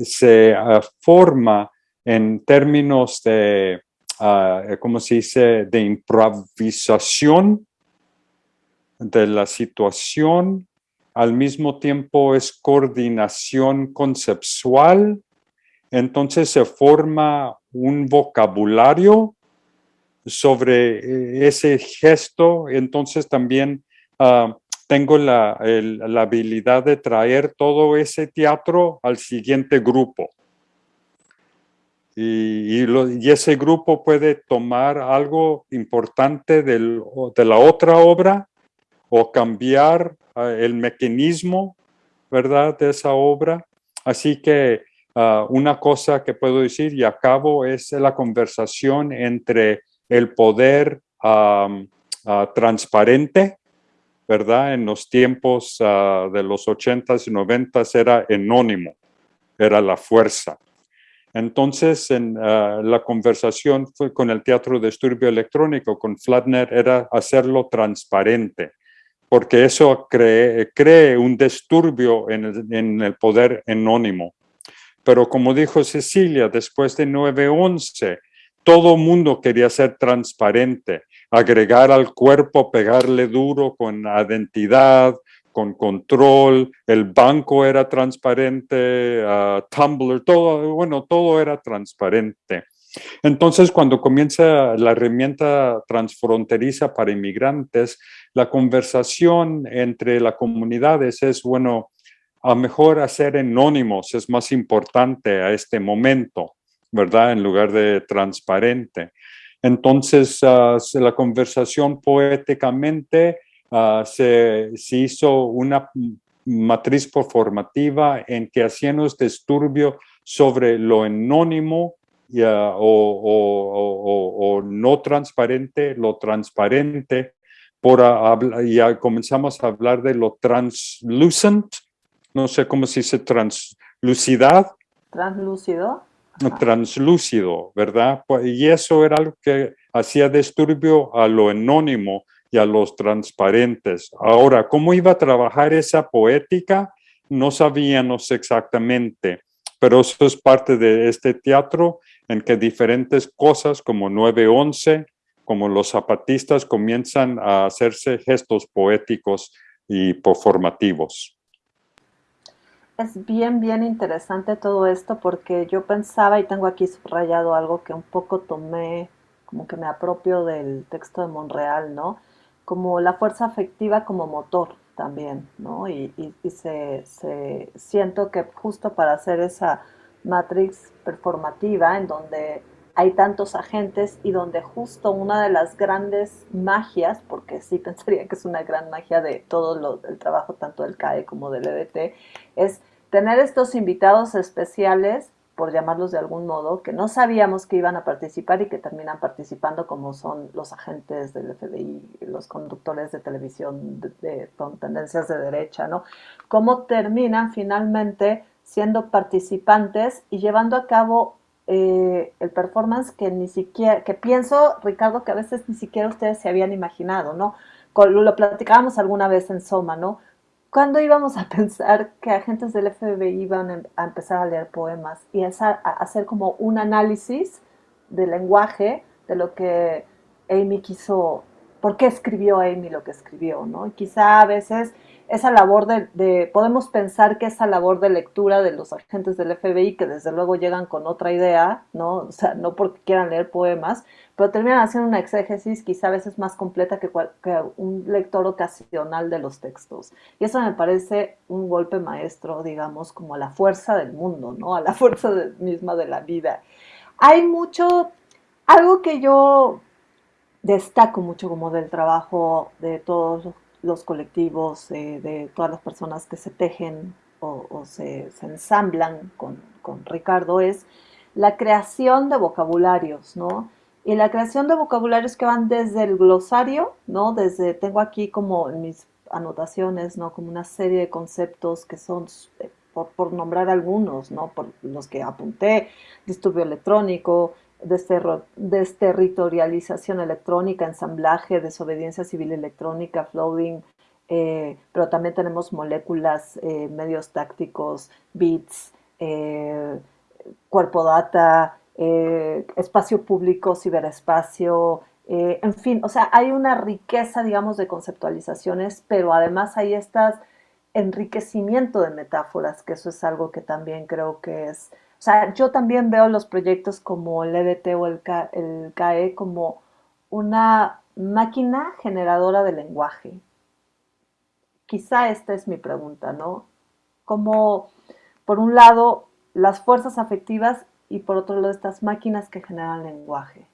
se ah, forma en términos de uh, ¿cómo se dice?, de improvisación de la situación, al mismo tiempo es coordinación conceptual, entonces se forma un vocabulario sobre eh, ese gesto, entonces también uh, tengo la, la, habilidad de traer todo ese teatro al siguiente grupo. Y, ese grupo puede tomar algo importante del, de la otra obra o cambiar ah, el mecanismo, ¿verdad?, de esa obra. Así que ah, una cosa que puedo decir y acabo es la conversación entre el poder transparente, ¿verdad? En los tiempos ah, de los 80s y 90s era anónimo, era la fuerza. Entonces, en ah, la conversación con el teatro de esturbio electrónico, con Flatner, era hacerlo transparente, porque eso cree, cree un disturbio en el, en el poder anónimo. Pero como dijo Cecilia, después de 9-11, todo mundo quería ser transparente, agregar al cuerpo, pegarle duro con identidad, con control, el banco era transparente, uh, Tumblr, todo, bueno, todo era transparente. Entonces, cuando comienza la herramienta transfronteriza para inmigrantes, la conversación entre las comunidades es, bueno, a mejor hacer anónimos es más importante a este momento, ¿verdad? En lugar de transparente. Entonces, uh, la conversación poéticamente Ah, se, hizo una matriz performativa en que hacíamos disturbio sobre lo anónimo o, no transparente, lo transparente, por comenzamos a hablar de lo translucent, no sé cómo se dice translucidad. Translúcido. Translúcido, ¿verdad? Pues, y eso era algo que hacía disturbio a lo anónimo y a los transparentes. Ahora, ¿cómo iba a trabajar esa poética? No sabíamos exactamente, pero eso es parte de este teatro en que diferentes cosas como 9-11, como los zapatistas comienzan a hacerse gestos poéticos y performativos. Es bien, bien interesante todo esto porque yo pensaba y tengo aquí subrayado algo que un poco tomé como que me apropio del texto de Monreal, ¿no? Como la fuerza afectiva como motor también, ¿no? Y, se, siento que justo para hacer esa matrix performativa en donde hay tantos agentes y donde justo una de las grandes magias, porque sí pensaría que es una gran magia de todo el trabajo tanto del CAE como del EDT, es tener estos invitados especiales, por llamarlos de algún modo, que no sabíamos que iban a participar y que terminan participando como son los agentes del FBI, los conductores de televisión de, con tendencias de derecha, ¿no? Cómo terminan finalmente siendo participantes y llevando a cabo eh, el performance que ni siquiera, que pienso, Ricardo, que a veces ni siquiera ustedes se habían imaginado, ¿no? Lo platicábamos alguna vez en Soma, ¿no? ¿Cuándo íbamos a pensar que agentes del FBI iban a empezar a leer poemas y a hacer como un análisis del lenguaje, de lo que Amy quiso, por qué escribió Amy lo que escribió, ¿no? Y quizá a veces esa labor de, podemos pensar que esa labor de lectura de los agentes del FBI, que desde luego llegan con otra idea, ¿no? O sea, no porque quieran leer poemas, pero terminan haciendo una exégesis quizá a veces más completa que, un lector ocasional de los textos. Y eso me parece un golpe maestro, digamos, como a la fuerza del mundo, ¿no? A la fuerza misma de la vida. Hay mucho, algo que yo destaco mucho como del trabajo de todos los los colectivos, eh, de todas las personas que se tejen o, se, ensamblan con, Ricardo, es la creación de vocabularios, ¿no? Y la creación de vocabularios que van desde el glosario, ¿no? Desde, tengo aquí como mis anotaciones, ¿no? Como una serie de conceptos que son, eh, por, por nombrar algunos, ¿no? Por los que apunté, disturbio electrónico, desterritorialización electrónica, ensamblaje, desobediencia civil electrónica, floating, eh, pero también tenemos moléculas, eh, medios tácticos, bits, eh, cuerpo data, espacio público, ciberespacio, en fin, o sea, hay una riqueza, digamos, de conceptualizaciones, pero además hay este enriquecimiento de metáforas, que eso es algo que también creo que es o sea, yo también veo los proyectos como el EDT o el, CAE como una máquina generadora de lenguaje. Quizá esta es mi pregunta, ¿no? Como, por un lado, las fuerzas afectivas y por otro lado, estas máquinas que generan lenguaje.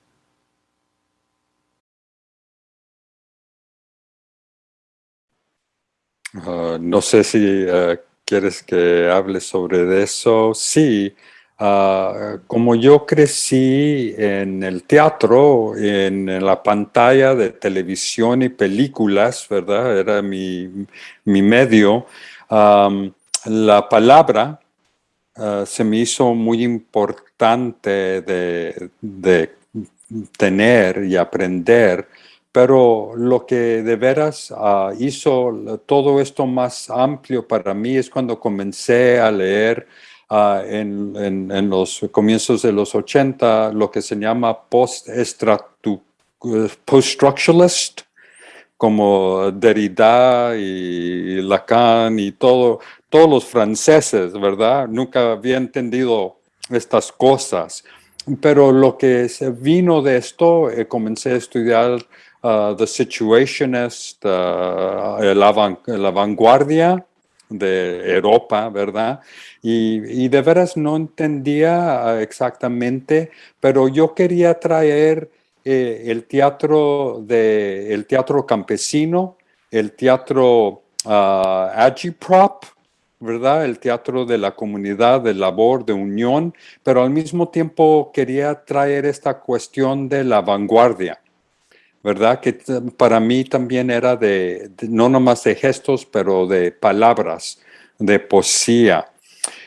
Ah, no sé si eh, quieres que hable sobre eso. Sí, Ah, como yo crecí en el teatro, en, la pantalla de televisión y películas, ¿verdad? Era mi, medio. la palabra ah, se me hizo muy importante de, de, tener y aprender, pero lo que de veras ah, hizo todo esto más amplio para mí es cuando comencé a leer Ah, en, en, los comienzos de los 80 lo que se llama post-structuralist, como Derrida y Lacan y todo, todos los franceses, ¿verdad? Nunca había entendido estas cosas. Pero lo que vino de esto, eh, comencé a estudiar uh, The Situationist, uh, la vanguardia de Europa, ¿verdad? Y, de veras no entendía ah, exactamente, pero yo quería traer eh, el teatro de el teatro campesino, el teatro uh, agiprop, ¿verdad? El teatro de la comunidad, de labor, de unión, pero al mismo tiempo quería traer esta cuestión de la vanguardia, ¿verdad? Que para mí también era de, no nomás de gestos, pero de palabras, de poesía.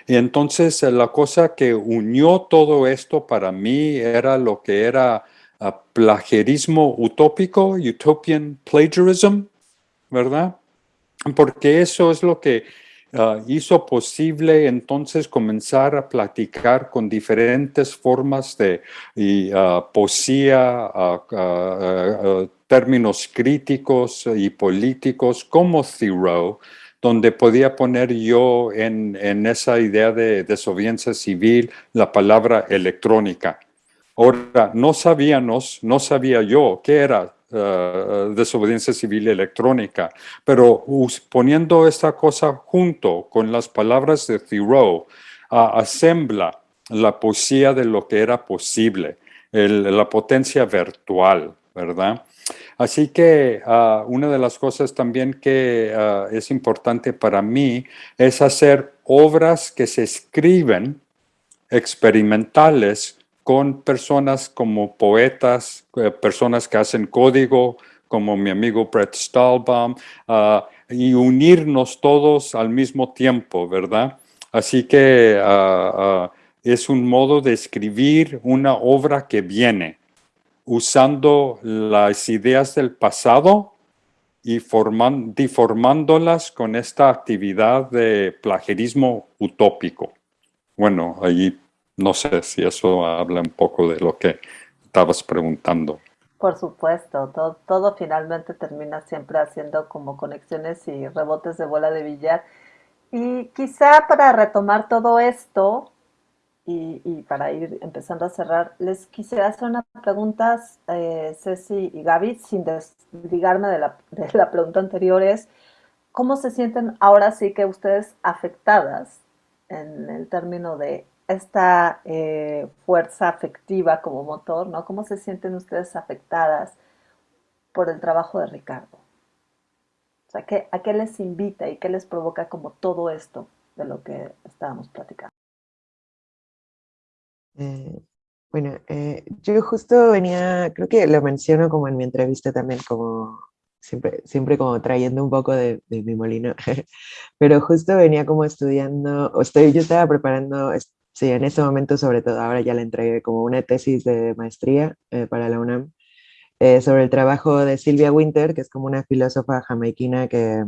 Y entonces eh, la cosa que unió todo esto para mí era lo que era ah, plagiarismo utópico, utopian plagiarism, ¿verdad? Porque eso es lo que ah, hizo posible entonces comenzar a platicar con diferentes formas de uh, poesía, términos críticos y políticos como Thoreau, donde podía poner yo en, esa idea de desobediencia civil la palabra electrónica. Ahora, no sabíamos, no sabía yo qué era uh, desobediencia civil electrónica, pero poniendo esta cosa junto con las palabras de Thoreau, asembla la poesía de lo que era posible, la potencia virtual, ¿verdad? Así que uh, una de las cosas también que uh, es importante para mí es hacer obras que se escriben experimentales con personas como poetas, eh, personas que hacen código, como mi amigo Brett Stahlbaum, uh, y unirnos todos al mismo tiempo, ¿verdad? Así que es un modo de escribir una obra que viene, usando las ideas del pasado y forman, deformándolas con esta actividad de plagiarismo utópico. Bueno, ahí no sé si eso habla un poco de lo que estabas preguntando. Por supuesto, todo, todo finalmente termina siempre haciendo como conexiones y rebotes de bola de billar. Y quizá para retomar todo esto, y, para ir empezando a cerrar, les quisiera hacer unas preguntas, eh, Ceci y Gaby, sin desligarme de la, de la pregunta anterior, es ¿cómo se sienten ahora sí que ustedes afectadas en el término de esta eh, fuerza afectiva como motor, ¿no? ¿Cómo se sienten ustedes afectadas por el trabajo de Ricardo? O sea, ¿qué, ¿a qué les invita y qué les provoca como todo esto de lo que estábamos platicando? Eh, bueno, eh, yo justo venía, creo que lo menciono como en mi entrevista también, como siempre, siempre como trayendo un poco de, mi molino, pero justo venía como estudiando, o estoy, yo estaba preparando, sí, en ese momento sobre todo, ahora ya le entregué como una tesis de maestría eh, para la UNAM, sobre el trabajo de Silvia Winter, que es como una filósofa jamaiquina que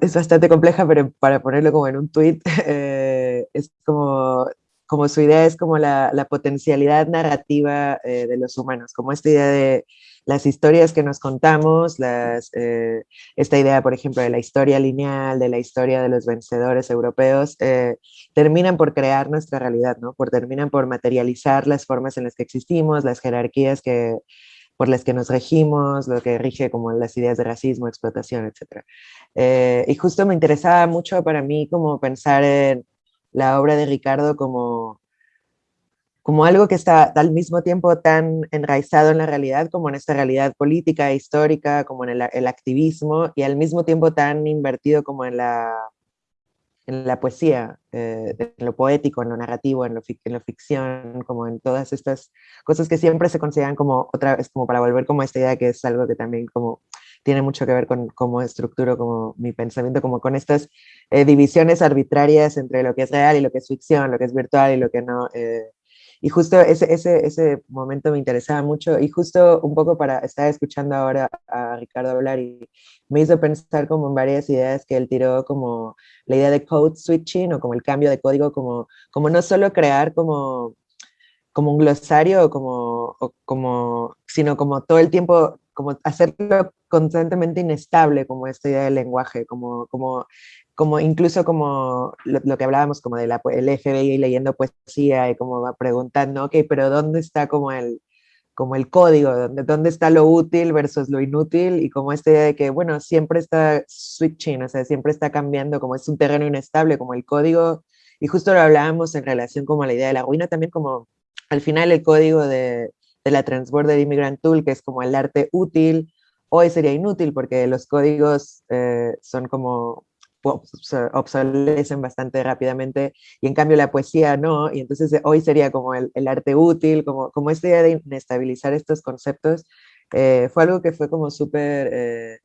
es bastante compleja, pero para ponerlo como en un tweet, es como como su idea es como la, potencialidad narrativa eh, de los humanos, como esta idea de las historias que nos contamos, las, eh, esta idea, por ejemplo, de la historia lineal, de la historia de los vencedores europeos, eh, terminan por crear nuestra realidad, ¿no? Por, terminan por materializar las formas en las que existimos, las jerarquías que, por las que nos regimos, lo que rige como las ideas de racismo, explotación, etc. y justo me interesaba mucho para mí como pensar en la obra de Ricardo como, como algo que está al mismo tiempo tan enraizado en la realidad como en esta realidad política histórica, como en el, activismo, y al mismo tiempo tan invertido como en la, en la poesía, eh, en lo poético, en lo narrativo, en lo, en lo ficción, como en todas estas cosas que siempre se consideran como otra vez, como para volver como a esta idea que es algo que también como tiene mucho que ver con cómo estructuro como mi pensamiento, como con estas eh, divisiones arbitrarias entre lo que es real y lo que es ficción, lo que es virtual y lo que no. Eh, y justo ese, ese, ese momento me interesaba mucho y justo un poco para estar escuchando ahora a Ricardo hablar y me hizo pensar como en varias ideas que él tiró como la idea de code switching o como el cambio de código, como, como no solo crear como como un glosario, como, como, sino como todo el tiempo, como hacerlo constantemente inestable, como esta idea del lenguaje, como, como, como incluso como lo, que hablábamos, como del el FBI leyendo poesía y como preguntando, ok, pero ¿dónde está como el, como el código, ¿dónde, dónde está lo útil versus lo inútil? Y como esta idea de que, bueno, siempre está switching, o sea, siempre está cambiando, como es un terreno inestable, como el código, y justo lo hablábamos en relación como a la idea de la ruina, también como al final el código de, de la Transborder Immigrant Tool, que es como el arte útil, hoy sería inútil porque los códigos eh, son como obsolecen bastante rápidamente y en cambio la poesía no, y entonces eh, hoy sería como el, arte útil, como, como esta idea de inestabilizar estos conceptos, eh, fue algo que fue como súper,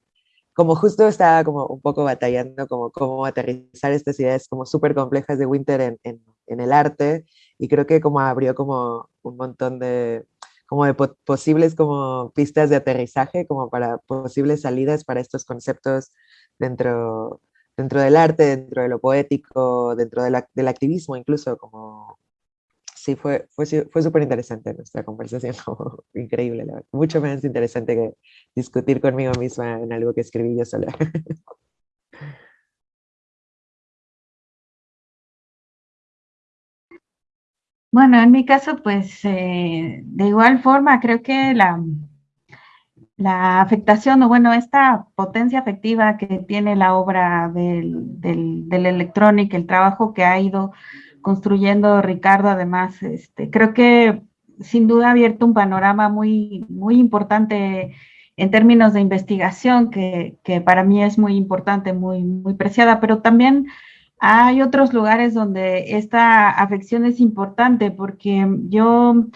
como justo estaba como un poco batallando como cómo aterrizar estas ideas como súper complejas de Winter en, en, el arte, y creo que como abrió como un montón de, como de posibles como pistas de aterrizaje, como para posibles salidas para estos conceptos dentro, dentro del arte, dentro de lo poético, dentro del activismo incluso, como... Sí, fue, fue, fue súper interesante nuestra conversación, increíble, mucho más interesante que discutir conmigo misma en algo que escribí yo sola. Bueno, en mi caso, pues eh, de igual forma, creo que la, la afectación, o bueno, esta potencia afectiva que tiene la obra del, del, el trabajo que ha ido construyendo Ricardo, además, este, creo que sin duda ha abierto un panorama muy, muy importante en términos de investigación, que, que, para mí es muy importante, muy, muy preciada, pero también hay otros lugares donde esta afección es importante, porque yo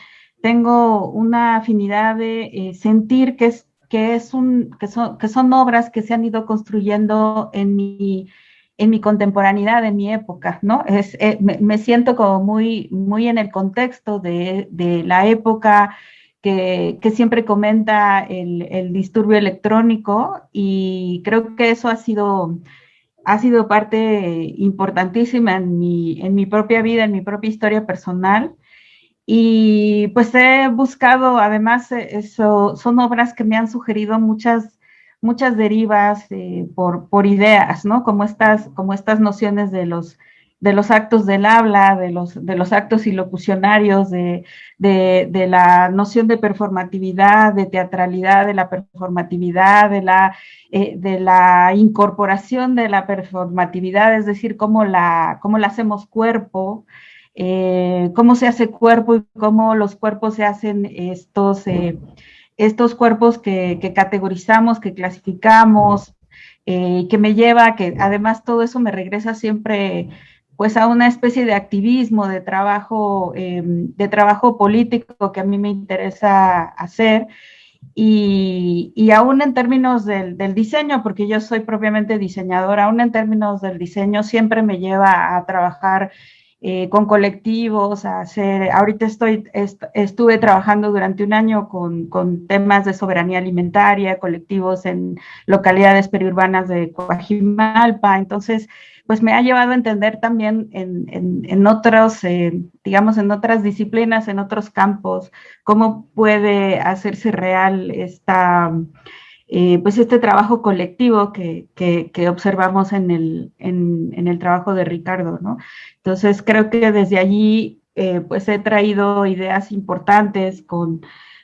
tengo una afinidad de eh, sentir que, es, que, es un, que, son, que son obras que se han ido construyendo en mi en mi contemporaneidad, en mi época, ¿no? Es, eh, me, me, siento como muy, muy en el contexto de, de la época que, que siempre comenta el, el, disturbio electrónico y creo que eso ha sido, ha sido parte importantísima en mi, en mi propia vida, en mi propia historia personal. Y pues he buscado, además, eso, son obras que me han sugerido muchas muchas derivas eh, por, por, ideas, ¿no? Como estas, como estas nociones de los, de los actos del habla, de los, de los actos ilocucionarios, de, de, de, la noción de performatividad, de teatralidad, de la performatividad, de la, eh, de la incorporación de la performatividad, es decir, cómo la, cómo la hacemos cuerpo, eh, cómo se hace cuerpo y cómo los cuerpos se hacen estos... Eh, estos cuerpos que, categorizamos, que clasificamos, eh, que me lleva, que además todo eso me regresa siempre pues a una especie de activismo, de trabajo, eh, de trabajo político que a mí me interesa hacer. Y, y aún en términos del, diseño, porque yo soy propiamente diseñadora, aún en términos del diseño siempre me lleva a trabajar eh, con colectivos, a hacer, ahorita estoy, est estuve trabajando durante un año con, con, temas de soberanía alimentaria, colectivos en localidades periurbanas de Coajimalpa, entonces, pues me ha llevado a entender también en, en, en otros, eh, digamos, en otras disciplinas, en otros campos, cómo puede hacerse real esta eh, pues este trabajo colectivo que, que, que observamos en el, en, en el, trabajo de Ricardo, ¿no? Entonces creo que desde allí eh, pues he traído ideas importantes con,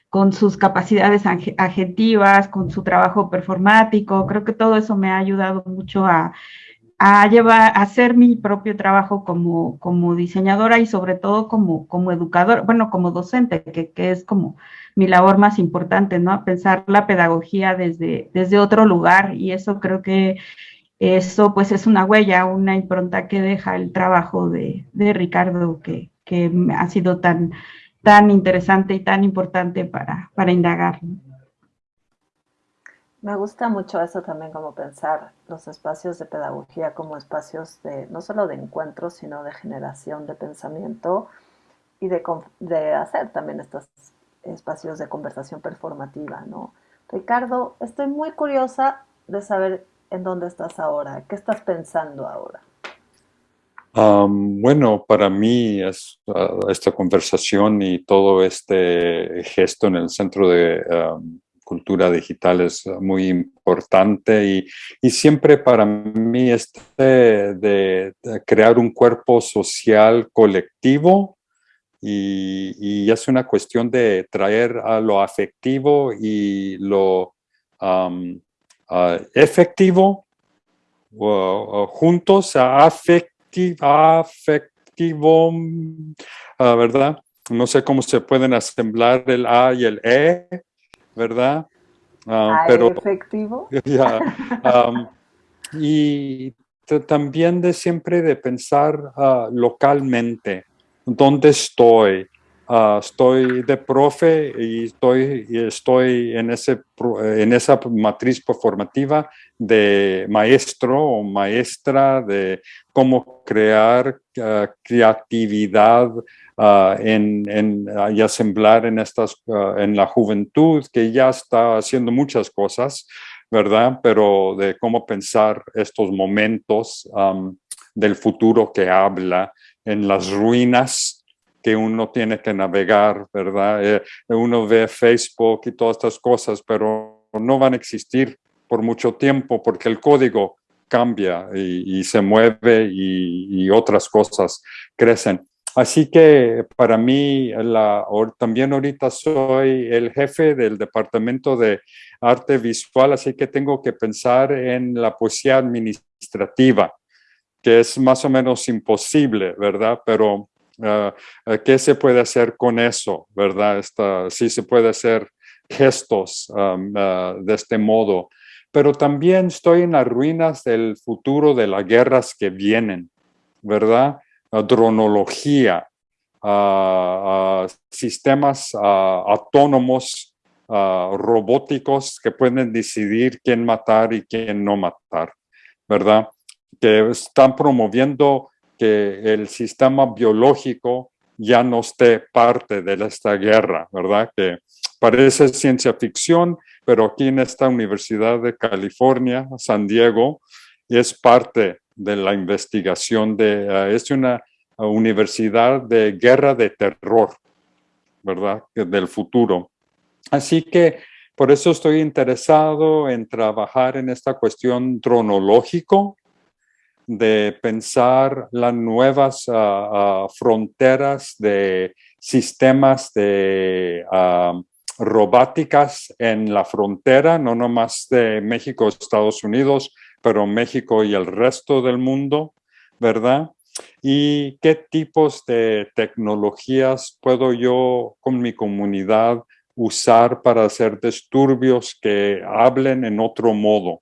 con sus capacidades agentivas, con su trabajo performático, creo que todo eso me ha ayudado mucho a, a llevar, a hacer mi propio trabajo como, como diseñadora y sobre todo como, como educador, bueno, como docente, que, que es como mi labor más importante, ¿no? Pensar la pedagogía desde, desde otro lugar y eso creo que eso pues es una huella, una impronta que deja el trabajo de, de Ricardo que, que, ha sido tan, tan interesante y tan importante para, para indagar. Me gusta mucho eso también como pensar los espacios de pedagogía como espacios de no solo de encuentro, sino de generación de pensamiento y de, de hacer también estos espacios de conversación performativa, ¿no? Ricardo, estoy muy curiosa de saber en dónde estás ahora, qué estás pensando ahora. Bueno, para mí uh, esta conversación y todo este gesto en el Centro de Cultura Digital es muy importante y, siempre para mí este de crear un cuerpo social colectivo y, y, es una cuestión de traer a lo afectivo y lo um, uh, efectivo uh, juntos a afecti afectivo, uh, ¿verdad? No sé cómo se pueden asemblar el A y el E, ¿verdad? pero, efectivo. Yeah, um, y también de siempre de pensar localmente, dónde estoy. Uh, estoy de profe y estoy, estoy en, ese, en esa matriz performativa de maestro o maestra, de cómo crear uh, creatividad uh, en, en, y asemblar en, estas, en la juventud que ya está haciendo muchas cosas, ¿verdad? Pero de cómo pensar estos momentos del futuro que habla en las ruinas que uno tiene que navegar, ¿verdad? Eh, uno ve Facebook y todas estas cosas, pero no van a existir por mucho tiempo porque el código cambia y, y se mueve y, y, otras cosas crecen. Así que para mí, la, también ahorita soy el jefe del Departamento de Arte Visual, así que tengo que pensar en la poesía administrativa, que es más o menos imposible, ¿verdad? Pero, uh, ¿qué se puede hacer con eso, verdad? Sí se puede hacer gestos uh, de este modo, pero también estoy en las ruinas del futuro de las guerras que vienen, ¿verdad? dronología, sistemas autónomos, robóticos que pueden decidir quién matar y quién no matar, ¿verdad? Que están promoviendo que el sistema biológico ya no esté parte de esta guerra, ¿verdad? Que parece ciencia ficción, pero aquí en esta Universidad de California, San Diego, es parte de la investigación de, uh, es una universidad de guerra de terror, ¿verdad? Del futuro. Así que por eso estoy interesado en trabajar en esta cuestión tronológico, de pensar las nuevas uh, uh, fronteras de sistemas de robóticas en la frontera, no nomás de México, Estados Unidos, pero México y el resto del mundo, ¿verdad? Y qué tipos de tecnologías puedo yo con mi comunidad usar para hacer disturbios que hablen en otro modo.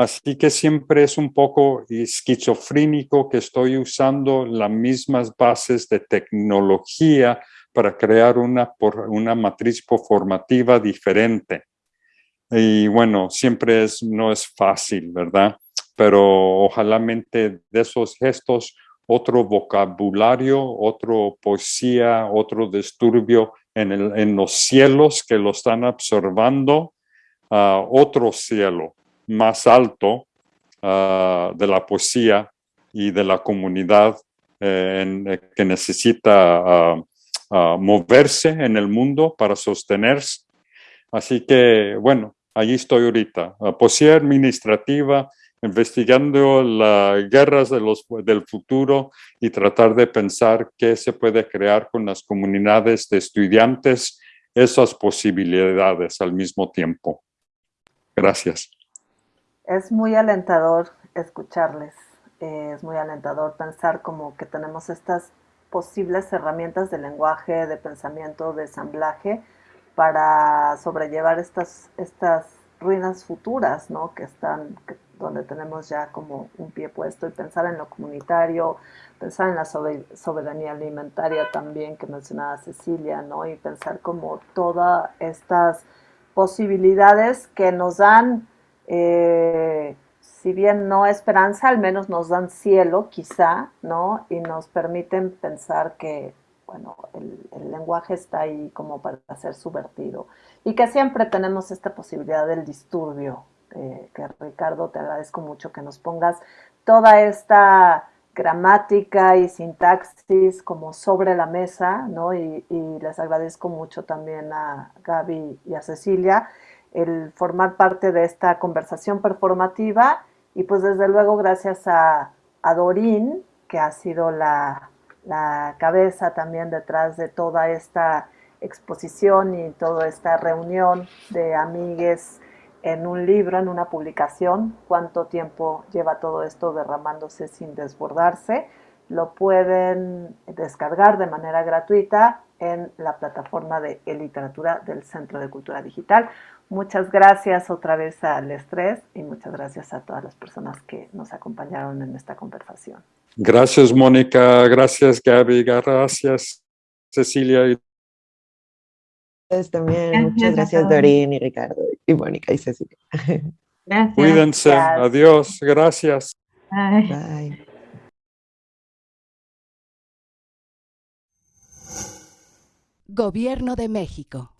Así que siempre es un poco esquizofrénico que estoy usando las mismas bases de tecnología para crear una, una matriz formativa diferente. Y bueno, siempre es, no es fácil, ¿verdad? Pero ojalá mente de esos gestos, otro vocabulario, otro poesía, otro disturbio en, el, en los cielos que lo están observando, uh, otro cielo más alto uh, de la poesía y de la comunidad eh, en, eh, que necesita uh, moverse en el mundo para sostenerse. Así que, bueno, allí estoy ahorita. poesía administrativa, investigando las guerras de los, del futuro y tratar de pensar qué se puede crear con las comunidades de estudiantes, esas posibilidades al mismo tiempo. Gracias. Es muy alentador escucharles, eh, es muy alentador pensar como que tenemos estas posibles herramientas de lenguaje, de pensamiento, de ensamblaje para sobrellevar estas, estas ruinas futuras, ¿no? Que están, donde tenemos ya como un pie puesto y pensar en lo comunitario, pensar en la soberanía alimentaria también que mencionaba Cecilia, ¿no? Y pensar como todas estas posibilidades que nos dan eh, si bien no esperanza, al menos nos dan cielo, quizá, ¿no? Y nos permiten pensar que, bueno, el, lenguaje está ahí como para ser subvertido. Y que siempre tenemos esta posibilidad del disturbio, eh, que Ricardo, te agradezco mucho que nos pongas toda esta gramática y sintaxis como sobre la mesa, ¿no? Y, y les agradezco mucho también a Gaby y a Cecilia el formar parte de esta conversación performativa y pues desde luego gracias a, a Dorín, que ha sido la, la, cabeza también detrás de toda esta exposición y toda esta reunión de amigues en un libro, en una publicación, cuánto tiempo lleva todo esto derramándose sin desbordarse. Lo pueden descargar de manera gratuita en la plataforma de e-literatura del Centro de Cultura Digital. Muchas gracias otra vez al estrés y muchas gracias a todas las personas que nos acompañaron en esta conversación. Gracias, Mónica. Gracias, Gaby. Gracias, Cecilia. También, muchas gracias, Dorín y Ricardo y Mónica y Cecilia. Gracias. Cuídense. Adiós. Gracias. Bye. Bye. Gobierno de México.